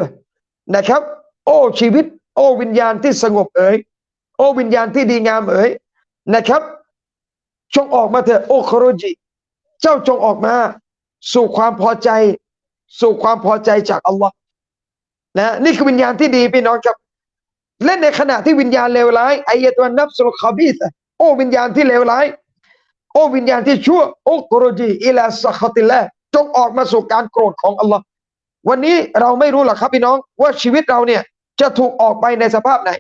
นะครับ โอ้ชีวิต โอ้วิญญาณที่สงบเอ๋ยโอ้วิญญาณที่ดีงามเอ๋ยนะครับจงออกมาเถอะโอ้คโรจิ เจ้าจงออกมา สู่ความพอใจ สู่ความพอใจจากอัลลอฮ์นะนี่คือวิญญาณที่ดีพี่น้องครับและในขณะที่วิญญาณเลวร้ายอายะตัวนับสุลคาบีสโอ้วิญญาณที่เลวร้าย โอ้วิญญาณที่ชั่วโอ้กรจีอิลาสคติลละจงออกมาสู่การโกรธของอัลลอฮ์วันนี้เราไม่รู้หรอกครับพี่น้องว่าชีวิตเราเนี่ยจะถูกออกไปในสภาพไหน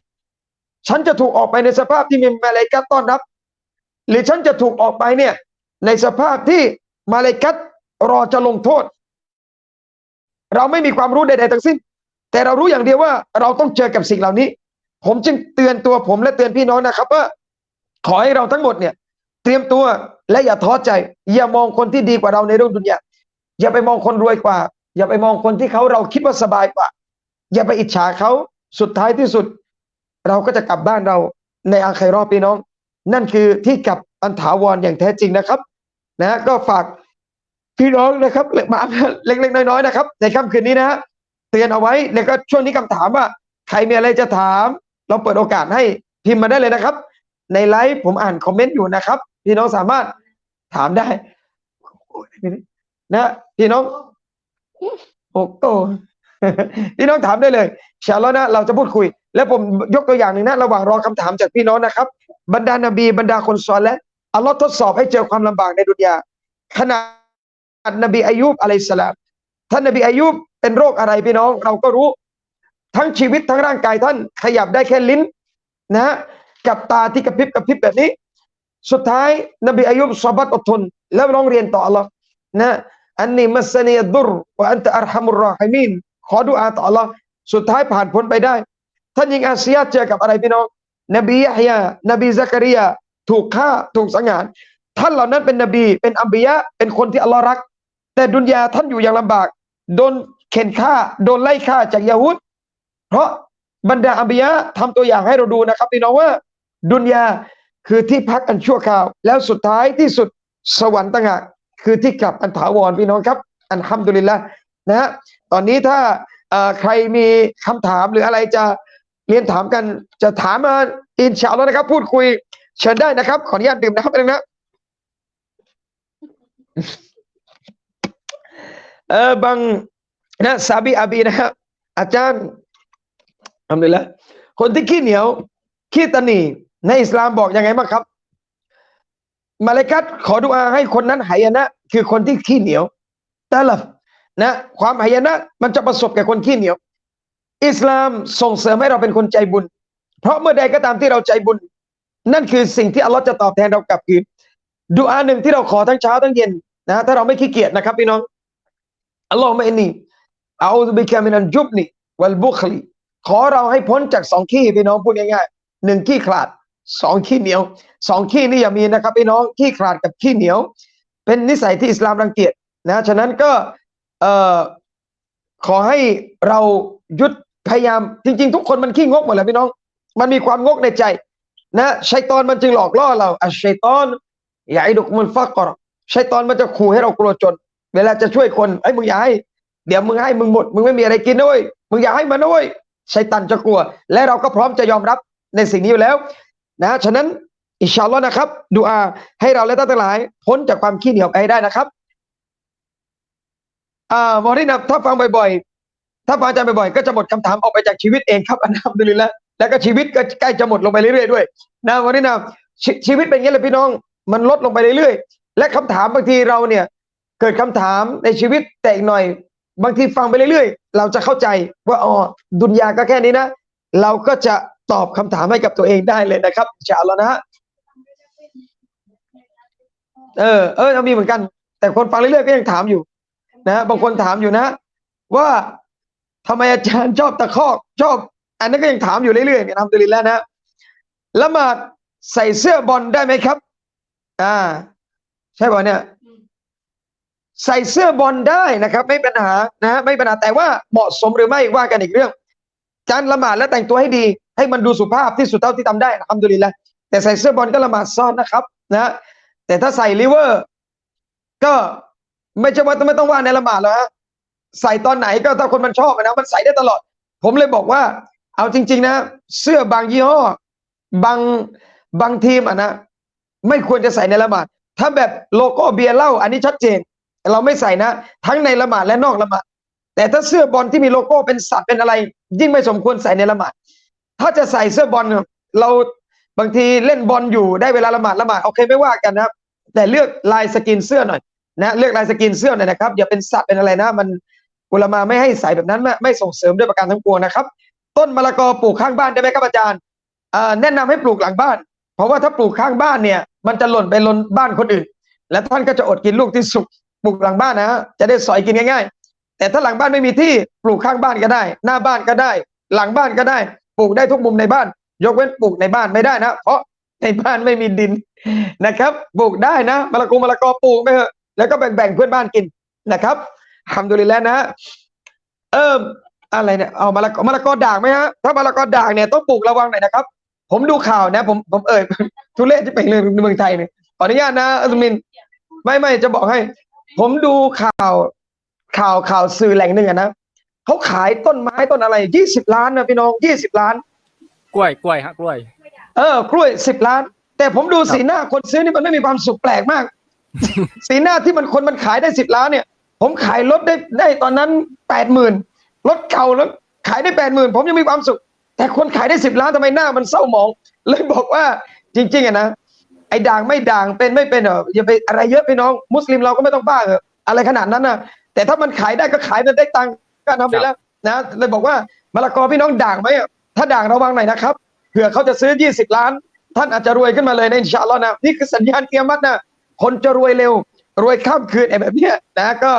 ฉันจะถูกออกไปในสภาพที่มีมาเลกัตต้อนรับ หรือฉันจะถูกออกไปเนี่ย ในสภาพที่มาเลกัตรอจะลงโทษ เราไม่มีความรู้ใดๆทั้งสิ้น แต่เรารู้อย่างเดียวว่าเราต้องเจอกับสิ่งเหล่านี้ ผมจึงเตือนตัวผมและเตือนพี่น้องนะครับว่าขอให้เราทั้งหมดเนี่ย เตรียมตัวและอย่าท้อใจ อย่ามองคนที่ดีกว่าเราในโลกดุนยาอย่าไปมองคนรวยกว่า อย่าไปมองคนที่เขาเราคิดว่าสบายกว่า อย่าไปอิจฉาเขาสุดท้ายที่สุด เราก็จะกลับบ้านเราในอาครอบพี่น้อง นั่นคือที่กลับอันถาวรอย่างแท้จริงนะครับ นะก็ฝากพี่น้องนะครับมาเล็กๆน้อยๆนะครับ ในค่ำคืนนี้นะฮะเตือนเอาไว้แล้วก็ช่วงนี้คำถามว่า ใครมีอะไรจะถาม เราเปิดโอกาสให้พิมพ์มาได้เลยนะครับ ในไลฟ์ผมอ่านคอมเมนต์อยู่นะครับ พี่น้องสามารถถามได้นะพี่น้องโอ้โตพี่น้องถามได้เลยชาลอนะเราจะพูดคุย แล้วผมยกตัวอย่างหนึ่งนะ ระหว่างรอคำถามจากพี่น้องนะครับ บรรดานบีบรรดาคนซอนและ อัลลอฮ์ทดสอบให้เจอความลำบากในดุนยาขนาดนบีอายุบอะลัยสลามท่านนบีอายุบเป็นโรคอะไรพี่น้อง เราก็รู้ ทั้งชีวิตทั้งร่างกายท่านขยับได้แค่ลิ้นนะ กับตาที่กระพริบกระพริบแบบนี้ สุดท้ายนบีอายุบสบัดอดทน แล้วร้องเรียนต่ออัลลอฮ์นะอันนี้มัสนียดุรวะอันตะอัรฮัมุรรอฮิมีนขอดุอาต่ออัลลอฮ์สุดท้ายผ่านพ้นไปได้ ท่านยิงอาเซียเจอกับอะไรพี่น้อง นบียะฮยานบีซักริยา ถูกฆ่าถูกสังหาร ท่านเหล่านั้นเป็นนบี เป็นอัมบียะเป็นคนที่อัลลอฮ์รัก แต่ดุนยาท่านอยู่อย่างลำบาก โดนเข็นฆ่า โดนไล่ฆ่าจากยาวุธเพราะบรรดาอัมบียะทำตัวอย่างให้เราดูนะครับพี่น้องว่า ดุนยาคือที่พักอันชั่วคราว แล้วสุดท้ายที่สุดสวรรค์ต่างหากคือที่กลับอันถาวรพี่น้องครับ อันฮัมดุลิลละนะฮะตอนนี้ถ้าใครมีคำถามหรืออะไรจะเรียนถามกันจะถามมาอินชาอัลลอฮ์นะครับ พูดคุย เชิญได้นะครับ ขออนุญาตดื่มนะครับเองนะเออบางนะซาบีอาบีนะครับอาจารย์ทำเลยละคนที่ขี้เหนียว ขี้ตนีในอิสลามบอกยังไงบ้างครับ มาเลกัตขอดุอาให้คนนั้นหายนะ คือคนที่ขี้เหนียวแต่ละนะความหายนะ มันจะประสบแก่คนขี้เหนียว อิสลามส่งเสริมให้เราเป็นคนใจบุญ เพราะเมื่อใดก็ตามที่เราใจบุญ นั่นคือสิ่งที่อัลลอฮ์จะตอบแทนเรากลับคืนดุอาหนึ่งที่เราขอทั้งเช้าทั้งเย็นนะถ้าเราไม่ขี้เกียจนะครับพี่น้องอัลลอฮ์ไม่นี่เอาบิคามินันจุบนีวัลบุคลีขอเราให้พ้นจากสองขี้พี่น้องพูดง่ายๆหนึ่งขี้ขลาดสองขี้เหนียวสองขี้นี่อย่ามีนะครับพี่น้องขี้ขลาดกับขี้เหนียว เป็นนิสัยที่อิสลามรังเกียจนะฉะนั้นก็เอ่อขอให้เรายุดพยายามจริง ๆ ทุกคนมันขี้งกหมดแหละพี่น้อง มันมีความงกในใจ นะชัยตอนมันจึงหลอกล่อเราอัชชัยตอนอย่าไอ้ดุกมันฟักกรชัยตอนมันจะขู่ให้เรากลัวจน เวลาจะช่วยคนไอ้มึงอย่าให้เดี๋ยวมึงให้มึงหมดมึงไม่มีอะไรกินด้วยมึงอย่าให้มันด้วยชัยตันจะกลัว และเราก็พร้อมจะยอมรับในสิ่งนี้อยู่แล้ว นะฉะนั้นอิชาลอนะครับดูอาให้เราและท่านทั้งหลาย พ้นจากความขี้เหนียวไปได้นะครับอ่ามอรินับถ้าฟังบ่อยๆ ถ้าฟังอาจารย์บ่อยๆ ก็จะหมดคำถามออกไปจากชีวิตเองครับอันนั้นเลยแล้ว แล้วก็ชีวิตก็ใกล้จะหมดลงไปเรื่อยๆด้วยนะมอรินับชชีวิตเป็นอย่างนี้เลยพี่น้อง มันลดลงไปเรื่อยๆ และคำถามบางทีเราเนี่ย เกิดคำถามในชีวิตแต่อีกหน่อย บางทีฟังไปเรื่อยๆ เราจะเข้าใจว่าอ๋อดุนยาก็แค่นี้นะ เราก็จะตอบคำถามให้กับตัวเองได้เลยนะครับอินชาอัลลอฮ์นะฮะเออเออมีเหมือนกัน แต่คนฟังเรื่อยๆก็ยังถามอยู่ นะฮะบางคนถามอยู่นะ ว่าทำไมอาจารย์ชอบตะคอกชอบ อันนั้นก็ยังถามอยู่เรื่อยๆเนี่ยทำตุลินแล้วนะละหมาดใส่เสื้อบอลได้ไหมครับ อ่า ใช่ป่ะเนี่ย ใส่เสื้อบอลได้นะครับ ไม่ปัญหานะฮะไม่ปัญหาแต่ว่าเหมาะสมหรือไม่ว่ากันอีกเรื่องการละหมาดแล้วแต่งตัวให้ดี ให้มันดูสุภาพที่สุดเท่าที่ทำได้ทำตุลินแล้วแต่ใส่เสื้อบอลก็ละหมาดซ้อนนะครับ นะแต่ถ้าใส่ลิเวอร์ ก็ไม่ใช่ว่าไม่ต้องว่าในละหมาดแล้วฮะใส่ตอนไหนก็ถ้าคนมันชอบนะมันใส่ได้ตลอด ผมเลยบอกว่า เอาจริง ๆ นะ เสื้อบางยี่ห้อบางบางทีมอะนะไม่ควรจะใส่ในละหมาด ถ้าแบบโลโก้เบียร์เหล้าอันนี้ชัดเจน เราไม่ใส่นะ ทั้งในละหมาดและนอกละหมาด แต่ถ้าเสื้อบอลที่มีโลโก้เป็นสัตว์เป็นอะไร ยิ่งไม่สมควรใส่ในละหมาด ถ้าจะใส่เสื้อบอลเราบางทีเล่นบอลอยู่ได้เวลาละหมาดละหมาดโอเคไม่ว่ากันนะครับ แต่เลือกลายสกรีนเสื้อหน่อยนะเลือกลายสกรีนเสื้อหน่อยนะครับอย่าเป็นสัตว์เป็นอะไรนะ มันอุละมาอ์ไม่ให้ใส่แบบนั้นไม่ส่งเสริมด้วยประการทั้งปวงนะครับ ต้นมะละกอปลูกข้างบ้านได้ไหมครับอาจารย์แนะนำให้ปลูกหลังบ้าน เพราะว่าถ้าปลูกข้างบ้านเนี่ย มันจะหล่นไปหล่นบ้านคนอื่น และท่านก็จะอดกินลูกที่สุกปลูกหลังบ้านนะฮะจะได้สอยกินง่าย ๆ แต่ถ้าหลังบ้านไม่มีที่ปลูกข้างบ้านก็ได้ หน้าบ้านก็ได้ หลังบ้านก็ได้ ปลูกได้ทุกมุมในบ้าน ยกเว้นปลูกในบ้านไม่ได้นะ เพราะในบ้านไม่มีดินนะครับปลูกได้นะมะละกอมะละกอปลูกไปเถอะแล้วก็แบ่งๆเพื่อนบ้านกินนะครับทำดูลิแล้วนะฮะเออ อะไรเนี่ยเอามะละกอมะละกอด่างไหมฮะถ้ามะละกอด่างเนี่ยต้องปลูกระวังหน่อยนะครับ ผมดูข่าวนะ ผมผมเอ่ยทุเรศที่เป็นเรื่องเมืองไทยเนี่ยขออนุญาตนะอัสมิน ไม่ไม่จะบอกให้ ผมดูข่าวข่าวข่าวสื่อแหล่งหนึ่งอะนะเขาขายต้นไม้ต้นอะไรยี่สิบล้านนะพี่น้องยี่สิบล้าน กล้วยกล้วยฮะกล้วย เออกล้วยสิบล้าน แต่ผมดูสีหน้าคนซื้อนี่มันไม่มีความสุขแปลกมาก สีหน้าที่มันคนมันขายได้สิบล้านเนี่ย ผมขายรถได้ได้ตอนนั้นแปดหมื่น รถเก่าแล้วขายได้แปดหมื่นผมยังมีความสุข แต่คนขายได้สิบล้านทำไมหน้ามันเศร้าหมอง เลยบอกว่าจริงๆอะนะไอ้ด่างไม่ด่างเป็นไม่เป็นเหรออย่าไปอะไรเยอะพี่น้อง มุสลิมเราก็ไม่ต้องบ้าเหรออะไรขนาดนั้นนะแต่ถ้ามันขายได้ก็ขายมันได้ตังค์ก็ทำไปแล้วนะเลยบอกว่ามะละกอพี่น้องด่างไหมอะถ้าด่างระวังหน่อยนะครับเผื่อเขาจะซื้อ 20 ล้าน ท่านอาจจะรวยขึ้นมาเลยในอินชาอัลลอฮ์นะนี่คือสัญญาณเกียรมัดนะคนจะรวยเร็ว รวยข้ามคืนไอ้แบบนี้นะก็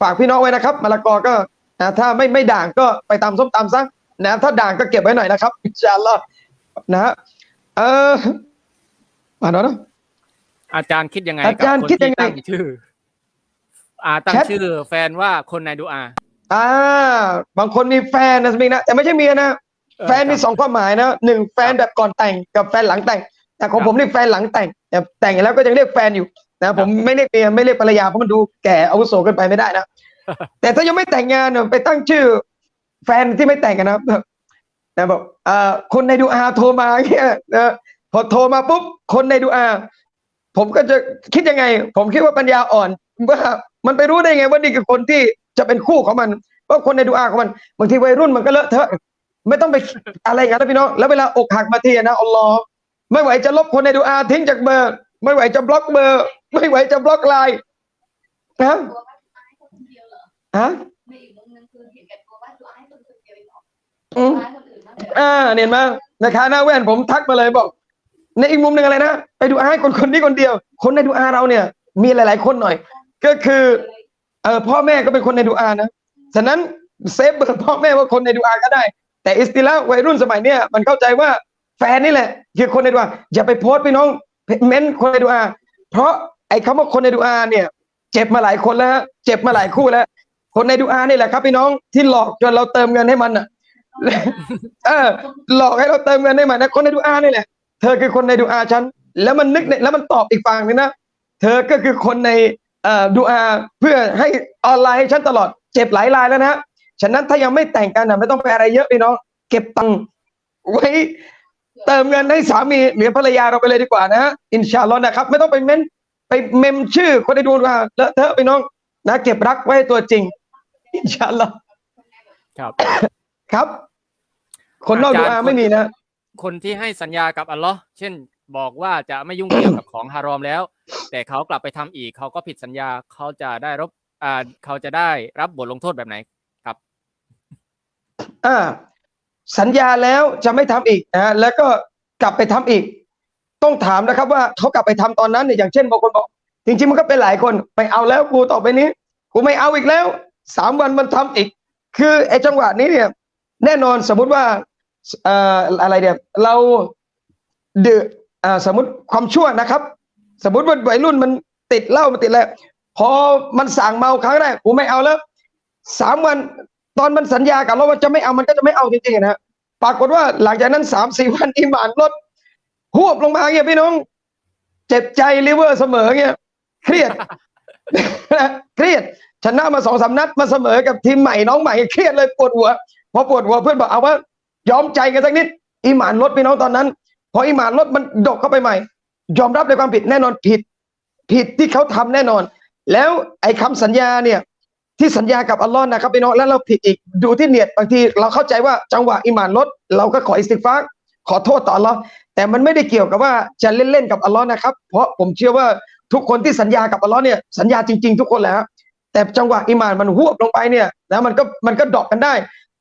ฝากพี่น้องไว้นะครับมะละกอก็ นะถ้าไม่ไม่ด่างก็ไปตำส้มตำซะนะถ้าด่างก็เก็บไว้หน่อยนะครับอินชาอัลลอฮ์นะฮะเออมาเนาะอาจารย์คิดยังไงอากับจารย์คนคิดยัที่งไงตั้งชื่อ อ่าตั้งแชทชื่อ แฟนว่าคนในดูอาอ่า บางคนมีแฟนนะสมิงนะแต่ไม่ใช่เมียนะเออแฟนมีครับสองความหมายนะหนึ่งแฟนแบบก่อนแต่งกับแฟนหลังแต่ง แต่ของครับผมนี่แฟนหลังแต่ง แต่แต่งแล้วก็ยังเรียกแฟนอยู่นะผมไม่เรียกเมียไม่เรียกภรรยาเพราะมันดูแก่อาวุโสเกินไปไม่ได้นะ แต่ถ้ายังไม่แต่งงานเนี่ยไปตั้งชื่อ แฟนที่ไม่แต่งกันนะแบบนะบอกอ่อคนในดูอาโทรมาเงี้ยนะพอโทรมาปุ๊บคนในดูอา ผมก็จะคิดยังไง ผมคิดว่าปัญญาอ่อนว่ามันไปรู้ได้ไงว่านี่คือคนที่จะเป็นคู่ของมันว่าคนในดูอาของมันบางทีวัยรุ่นมันก็เลอะเทอะไม่ต้องไปอะไรอย่างนั้นนะพี่น้องแล้วเวลาอกหักมาทีนะอัลลอฮ์ไม่ไหวจะลบคนในดูอาทิ้งจากเบอร์ ไม่ไหวจะบล็อกเบอร์ ไม่ไหวจะบล็อกไลน์นะ ฮะในอีกมุมนึงคือเห็นแก่ตัวว่าดูอาให้คนเดียวเองเหรออืมดูอาให้คนอื่นมากเลยอ่าเนี่ยมานะคะหน้าแว่นผมทักมาเลยบอก ในอีกมุมหนึ่งอะไรนะไปดูอาให้คนคนนี้คนเดียว คนในดูอาเราเนี่ย มีหลาย ๆ คนหน่อย ก็คือเออพ่อแม่ก็เป็นคนในดูอานะฉะนั้น save เบอร์พ่อแม่ว่าคนในดูอาก็ได้ แต่اصطلاح วัยรุ่นสมัยเนี้ยมันเข้าใจว่าแฟนนี่แหละ คือคนในดูอาอย่าไปโพสต์พี่น้องเม้นคนในดูอาเพราะไอ้คำว่าคนในดูอาเนี่ย เจ็บมาหลายคนแล้วฮะเจ็บมาหลายคู่แล้ว คนในดูอานี่แหละครับพี่น้องที่หลอกจนเราเติมเงินให้มันอะเออ หลอกให้เราเติมเงินให้มันนะคนในดูอานี่แหละ เธอคือคนในดูอาฉันแล้วมันนึกในแล้วมันตอบอีกฝั่งนึงนะเธอก็คือคนในเอ่อดูอาเพื่อให้ออนไลน์ให้ฉันตลอดเจ็บหลายรายแล้วนะฮะฉะนั้นถ้ายังไม่แต่งกันนะไม่ต้องไปอะไรเยอะพี่น้องเก็บตังค์ไว้เติมเงินให้สามีหรือภรรยาเราไปเลยดีกว่านะฮะอินชาอัลลอฮ์นะครับ ไม่ต้องไปเม้นไปเมมชื่อคนในดูอาเลอะเทอะพี่น้องนะ เก็บรักไว้ให้ตัวจริง อินชาอัลลอฮ์ครับ ครับ คนนอกดูอาไม่มีนะ คนที่ให้สัญญากับอัลลอฮ์เช่นบอกว่าจะไม่ยุ่งเกี่ยวกับของฮารอมแล้ว แต่เขากลับไปทำอีก เขาก็ผิดสัญญาเขาจะได้รับอ่าเขาจะได้รับบทลงโทษแบบไหนครับอ่าสัญญาแล้วจะไม่ทำอีกนะแล้วก็กลับไปทำอีก ต้องถามนะครับ ว่าเขากลับไปทำตอนนั้นเนี่ยอย่างเช่นบางคนบอก จริง ๆ มันก็เป็นหลายคน ไปเอาแล้วกูต่อไปนี้ กูไม่เอาอีกแล้ว สามวันมันทำอีก คือไอ้จังหวะนี้เนี่ย แน่นอนสมมุติว่าเอ่ออะไรเนี่ยเราเดืออ่าสมมติความชั่วนะครับ สมมติว่าวัยรุ่นมันติดเหล้ามันติดแล้วพอมันสั่งเมาครั้งแรกกูไม่เอาแล้วสามวันตอนมันสัญญากับเราว่าจะไม่เอามันก็จะไม่เอาจริงๆนะฮะปรากฏว่าหลังจากนั้นสามสี่วันอิหมานลดหวบลงมาเงี้ยพี่น้อง เจ็บใจลิเวอร์เสมอเงี้ยเครียดเครียด ชนะมาสองสามนัดมาเสมอกับทีมใหม่น้องใหม่เครียดเลยปวดหัวพอปวดหัวเพื่อนบอกเอาว่ายอมใจกันสักนิดอิหมานลดพี่น้องตอนนั้นพออิหมานลดมันดกเข้าไปใหม่ ยอมรับในความผิดแน่นอนผิด ผิดที่เขาทำแน่นอน แล้วไอ้คำสัญญาเนี่ยที่สัญญากับอัลลอฮ์นะครับพี่น้องแล้วเราผิดอีกดูที่เนียดบางทีเราเข้าใจว่าจังหวะอิหมานลด เราก็ขออิสติกฟารขอโทษต่ออัลลอฮ์แต่มันไม่ได้เกี่ยวกับว่าจะเล่นๆกับอัลลอฮ์นะครับ เพราะผมเชื่อว่าทุกคนที่สัญญากับอัลลอฮ์เนี่ยสัญญาจริง ๆ ทุกคนแหละ แต่จังหวะอิหมานมันหวบลงไปเนี่ยนะมันก็มันก็ดรอกกันได้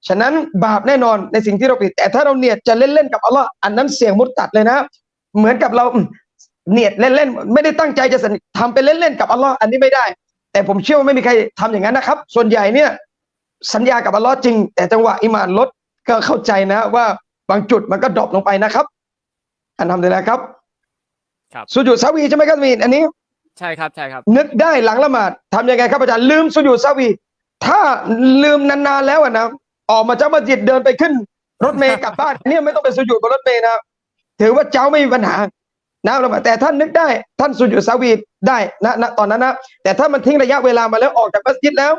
ฉะนั้นบาปแน่นอนในสิ่งที่เราผิด แต่ถ้าเราเนียดจะเล่นๆกับอัลลอฮ์อันนั้นเสี่ยงมุตตัดเลยนะ เหมือนกับเราอืมเนียดเล่นๆไม่ได้ตั้งใจจะสัญทำเป็นเล่นๆกับอัลลอฮ์อันนี้ไม่ได้ แต่ผมเชื่อว่าไม่มีใครทำอย่างนั้นนะครับ ส่วนใหญ่เนี่ยสัญญากับอัลลอฮ์จริง แต่จังหวะอิหมานลดก็เข้าใจนะว่าบางจุดมันก็ drop ลงไปนะครับ อันทำเลยนะครับ ครับسجود السهو ใช่ไหมครับมีนอันนี้ ใช่ครับใช่ครับ นึกได้หลังละหมาดทำยังไงครับอาจารย์ลืม سجود السهو ถ้าลืมนานๆแล้วอะนะออกมาจากมัสยิดเดินไปขึ้น รถเมล์กลับบ้านเนี่ยไม่ต้องไปสุญูดบนรถเมล์นะถือว่าเจ้าไม่มีปัญหานะละหมาดแต่ท่านนึกได้ท่าน سجود السهو ได้นะณตอนนั้นนะแต่ถ้ามันทิ้งระยะเวลามาแล้วออกจากมัสยิดแล้ว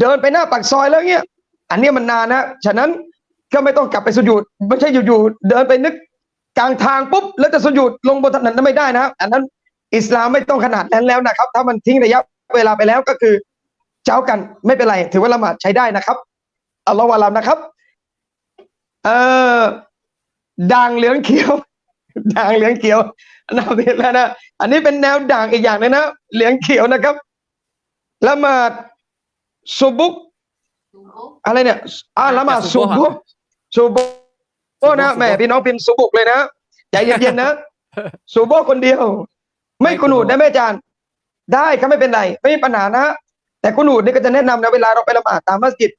เดินไปหน้าปากซอยแล้วเนี่ยอันเนี้ยมันนานนะฉะนั้นก็ไม่ต้องกลับไปสุญูดไม่ใช่อยู่ๆเดินไปนึกกลางทางปุ๊บแล้วจะสุญูดลงบนถนนนั้นไม่ได้นะอันนั้น อิสลามไม่ต้องขนาดนั้นแล้วนะครับ ถ้ามันทิ้งระยะเวลาไปแล้วก็คือเจ้ากันไม่เป็นไร ถือว่าละหมาดใช้ได้นะครับอัลลอฮฺวาลามนะครับ เอ่อด่างเหลืองเขียวด่างเหลืองเขียวนะเห็นแล้วนะอันนี้เป็นแนวด่างอีกอย่างเลยนะเหลืองเขียวนะครับละหมาดซุบุกดูบุ๊กอะไรเนี่ยอ่าละหมาดซุซุบุกบุกซุบุกโอ้นะซุบุกแหม่พี่น้องพิมพ์ซุบุกเลยนะใจเย็นๆนะซุบุกคนเดียว ไม่กุนูดได้ไหมอาจารย์ ได้ครับไม่เป็นไร ไม่มีปัญหานะแต่กุนูดนี่ก็จะแนะนำนะเวลาเราไปละหมาดตามมัสยิด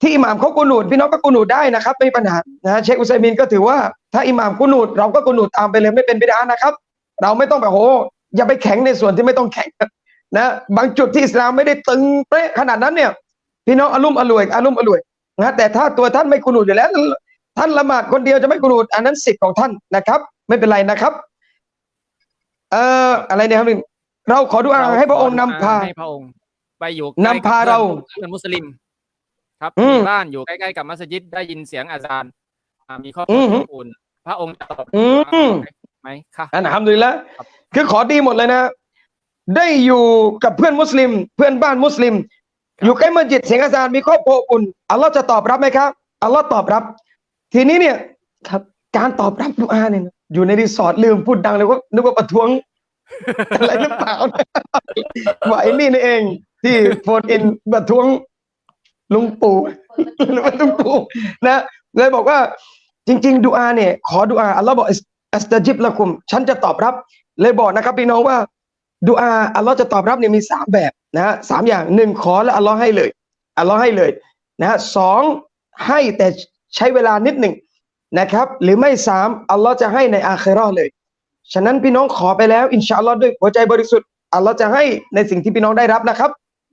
ที่อิหม่ามเขากุนูดพี่น้องก็กุนูดได้นะครับไม่มีปัญหานะเชคอุซัยมินก็ถือว่าถ้าอิหม่ามกุนูดเราก็กุนูดตามไปเลยไม่เป็นบิดานะครับ เราไม่ต้องแบบโหอย่าไปแข็งในส่วนที่ไม่ต้องแข็งนะบางจุดที่อิสลามไม่ได้ตึงเป๊ะขนาดนั้นเนี่ย พี่น้องอารมณ์อร่วยอารมณ์อร่วยนะแต่ถ้าตัวท่านไม่กุนูดอยู่แล้ว ท่านละหมาดคนเดียวจะไม่กุนูดอันนั้นสิทธิ์ของท่านนะครับ ไม่เป็นไรนะครับ เอ่ออะไรเนี่ยครับเราขอดูอาให้พระองค์นำพาให้พระองค์ ไปอยู่ใกล้นำพาเราเพื่อนมุสลิม ครับอืมมีบ้านอยู่ใกล้ๆกับมัสยิดได้ยินเสียงอาจารย์อ่ามีครอบคอืรัวมอบอุ่นพระองค์จะตอบอืมไหมค่ะอันทำดีแล้วครับคือขอดีหมดเลยนะ ได้อยู่กับเพื่อนมุสลิม เพื่อนบ้านมุสลิม อยู่ใกล้มัสยิดเสียงอาจารย์มีครอบครัวอบอุ่นอัลลอฮ์จะตอบรับไหมครับอัลลอฮ์ตอบรับ ทีนี้เนี่ยครับ การตอบรับดุอาเนี่ยนะ อยู่ในรีสอร์ทลืมพูดดังเลยว่านึกว่าประท้วง อะไรหรือเปล่าว่าไอ้นี่นี่เอง ที่โฟนอินประท้วงลุงปู่หรือว่าลุงปู่นะเลยบอกว่า จริง ๆดูอาเนี่ย ขอดูอาอัลลอฮ์บอกอัสตาจิบละคุม ฉันจะตอบรับ เลยบอกนะครับพี่น้องว่าดูอาอัลลอฮ์จะตอบรับเนี่ยมีสามแบบนะฮะสามอย่างหนึ่งขอแล้วอัลลอฮ์ให้เลยอัลลอฮ์ให้เลยนะฮะสองให้แต่ใช้เวลานิดหนึ่ง นะครับ หรือไม่สามอัลลอฮ์จะให้ในอาคราเลย ฉะนั้นพี่น้องขอไปแล้ว อินชาอัลลอฮ์ด้วยหัวใจบริสุทธิ์อัลลอฮ์จะให้ในสิ่งที่พี่น้องได้รับนะครับ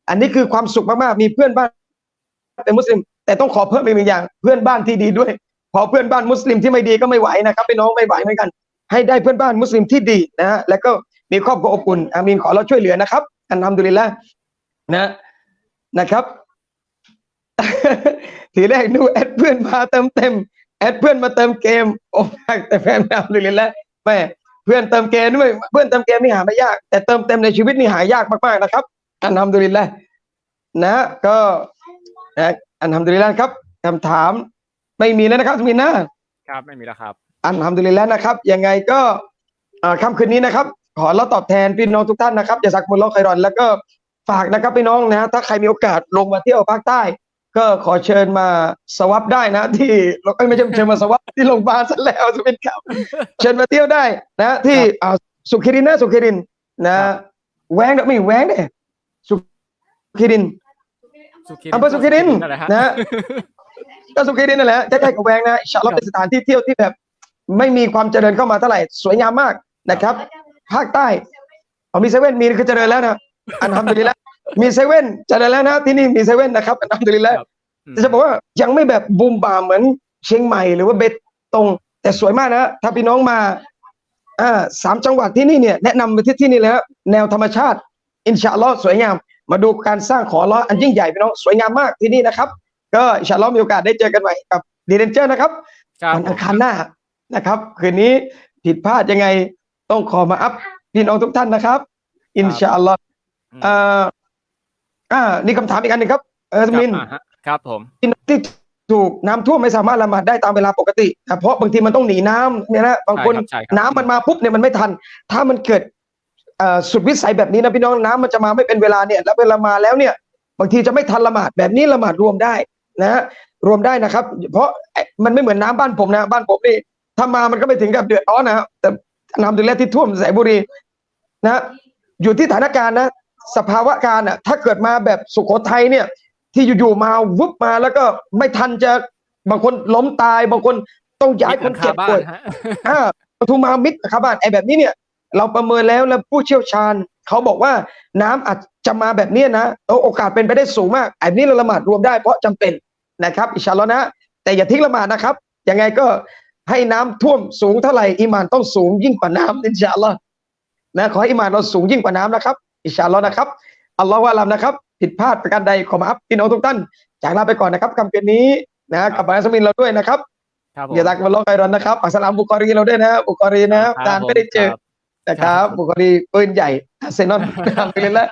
อันนี้คือความสุขมากๆมีเพื่อนบ้านเป็นมุสลิม แต่ต้องขอเพิ่มอีกหนึ่งอย่าง เพื่อนบ้านที่ดีด้วย พอเพื่อนบ้านมุสลิมที่ไม่ดีก็ไม่ไหวนะครับพี่น้องไม่ไหวเหมือนกัน ให้ได้เพื่อนบ้านมุสลิมที่ดีนะฮะแล้วก็มีครอบครัวอบอุ่นอามีนขอเราช่วยเหลือนะครับอันทำดุลิละนะนะครับ ทีแรกดูแอดเพื่อนมาเติมเต็ม แอดเพื่อนมาเติมเกมโอ้แต่แฟนอัลดุลิลละแม่เพื่อนเติมเกมด้วยเพื่อนเติมเกมนี่หาไม่ยาก แต่เติมเต็มในชีวิตนี่หายากมากๆนะครับอันทำดุลิลละนะก็นะอันทำดุลิลละครับคำถามไม่มีแล้วนะครับมีนะครับไม่มีแล้วครับ อันทำดุลิลแล้วนะครับ ยังไงก็เอ่อค่ำคืนนี้นะครับ ขอเราตอบแทนพี่น้องทุกท่านนะครับอย่าสักมุลลอฮ์ไครอนแล้วก็ฝากนะครับพี่น้องนะถ้าใครมีโอกาสลงมาเที่ยวภาคใต้ ก็ขอเชิญมาสวับได้นะ ที่เราไม่ใช่เชิญมาสวับที่โรงพยาบาลซะแล้วจะเป็นครับ เชิญมาเที่ยวได้นะที่อ่าสุขิรินนะสุขิรินนะครับแหวงเนี่ยไม่แหวงเนี่ยสุขีรินสุขีอำเภอสุขีรินนั่นแหละฮะนะฮะก็สุขีรินนั่นแหละใกล้ๆกับแหวงนะอินชาอัลลอฮ์เป็นสถานที่เที่ยวที่แบบ ไม่มีความเจริญเข้ามาเท่าไหร่สวยงามมากนะครับ ภาคใต้อ๋อมีเซเว่นมีคือเจริญแล้วนะالحمد لله มีเซเว่นเจริญแล้วนะที่นี่มีเซเว่นนะครับالحمد لله อืมแต่จะบอกว่ายังไม่แบบบูมบามเหมือนเชียงใหม่หรือว่าเบตงแต่สวยมากนะถ้าพี่น้องมาอ่าสามจังหวัดที่นี่เนี่ยแนะนำไปที่ที่นี่แล้วแนวธรรมชาติ إن شاء الله สวยงาม มาดูการสร้างของอัลเลาะห์อันยิ่งใหญ่พี่น้องสวยงามมากที่นี่นะครับ ก็إن شاء الله มีโอกาสได้เจอกันใหม่กับดีเดนเจอร์นะครับครับวันอังคารหน้านะครับ คืนนี้ผิดพลาดยังไงต้องขอมาอัพพี่น้องทุกท่านนะครับ อินชาอัลลอฮ์ อืมอ่าอ่านี่คำถามอีกอันหนึ่งครับเออครับมินอ่าฮะครับผมพี่น้องที่ถูกน้ำท่วมไม่สามารถละหมาดได้ตามเวลาปกตินะเพราะบางทีมันต้องหนีน้ำเนี่ยนะบางคนใช่ครับใช่ครับน้ำมันมาปุ๊บเนี่ยมันไม่ทัน ถ้ามันเกิดเอ่อสุดวิสัยแบบนี้นะพี่น้องน้ำมันจะมาไม่เป็นเวลาเนี่ยแล้วเวลามาแล้วเนี่ย บางทีจะไม่ทันละหมาดแบบนี้ละหมาดรวมได้นะฮะรวมได้นะครับ เพราะไอ้มันไม่เหมือนน้ำบ้านผมนะ บ้านผมนี่ถ้ามามันก็ไม่ถึงกับเดือดร้อนนะครับแต่น้ำดูแลที่ท่วมสายบุรีนะอยู่ที่สถานการณ์นะ สภาวะการอะถ้าเกิดมาแบบสุโขทัยเนี่ย ที่อยู่ๆมาวุบมาแล้วก็ไม่ทันจะบางคนล้มตายบางคนต้องย้ายคนเจ็บบ้าป่วยนฮะอ่าปทุมมามิตรครับบ้านไอ้แบบนี้เนี่ย เราประเมินแล้วแล้วผู้เชี่ยวชาญเขาบอกว่าน้ำอาจจะมาแบบเนี้ยนะเอาโอกาสเป็นไปได้สูงมากไอ้นี้เราละหมาดรวมได้เพราะจำเป็นนะครับ อินชาอัลลอฮ์นะ แต่อย่าทิ้งละหมาดนะครับยังไงก็ให้น้ำท่วมสูงเท่าไหร่อีหมานต้องสูงยิ่งกว่าน้ำอินชาอัลลอฮ์นะขอให้อีหมานเราสูงยิ่งกว่าน้ำนะครับ อินชาอัลลอฮ์นะครับอัลลอฮ์วะอัลลัมนะครับ ผิดพลาดประการใดขอมาอัพพี่น้องทุกท่าน จากลาไปก่อนนะครับคำเกินนี้นะกับบาสมินเราด้วยนะครับครับผมอย่าตักมาลอกไอรอนนะครับอัสสลามบุคอรีเราด้วยนะบุคอรีนะครับครับนานไม่ได้เจอผมนะครับครับบุคอรีปืนใหญ่อาร์เซนอลนะครับไปเลยละ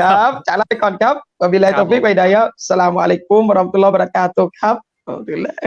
ครับจากลาไปก่อนครับوبالله ครับ التوفيق ผม والهداية السلام عليكم ورحمة الله وبركاته ครับ الحمد لله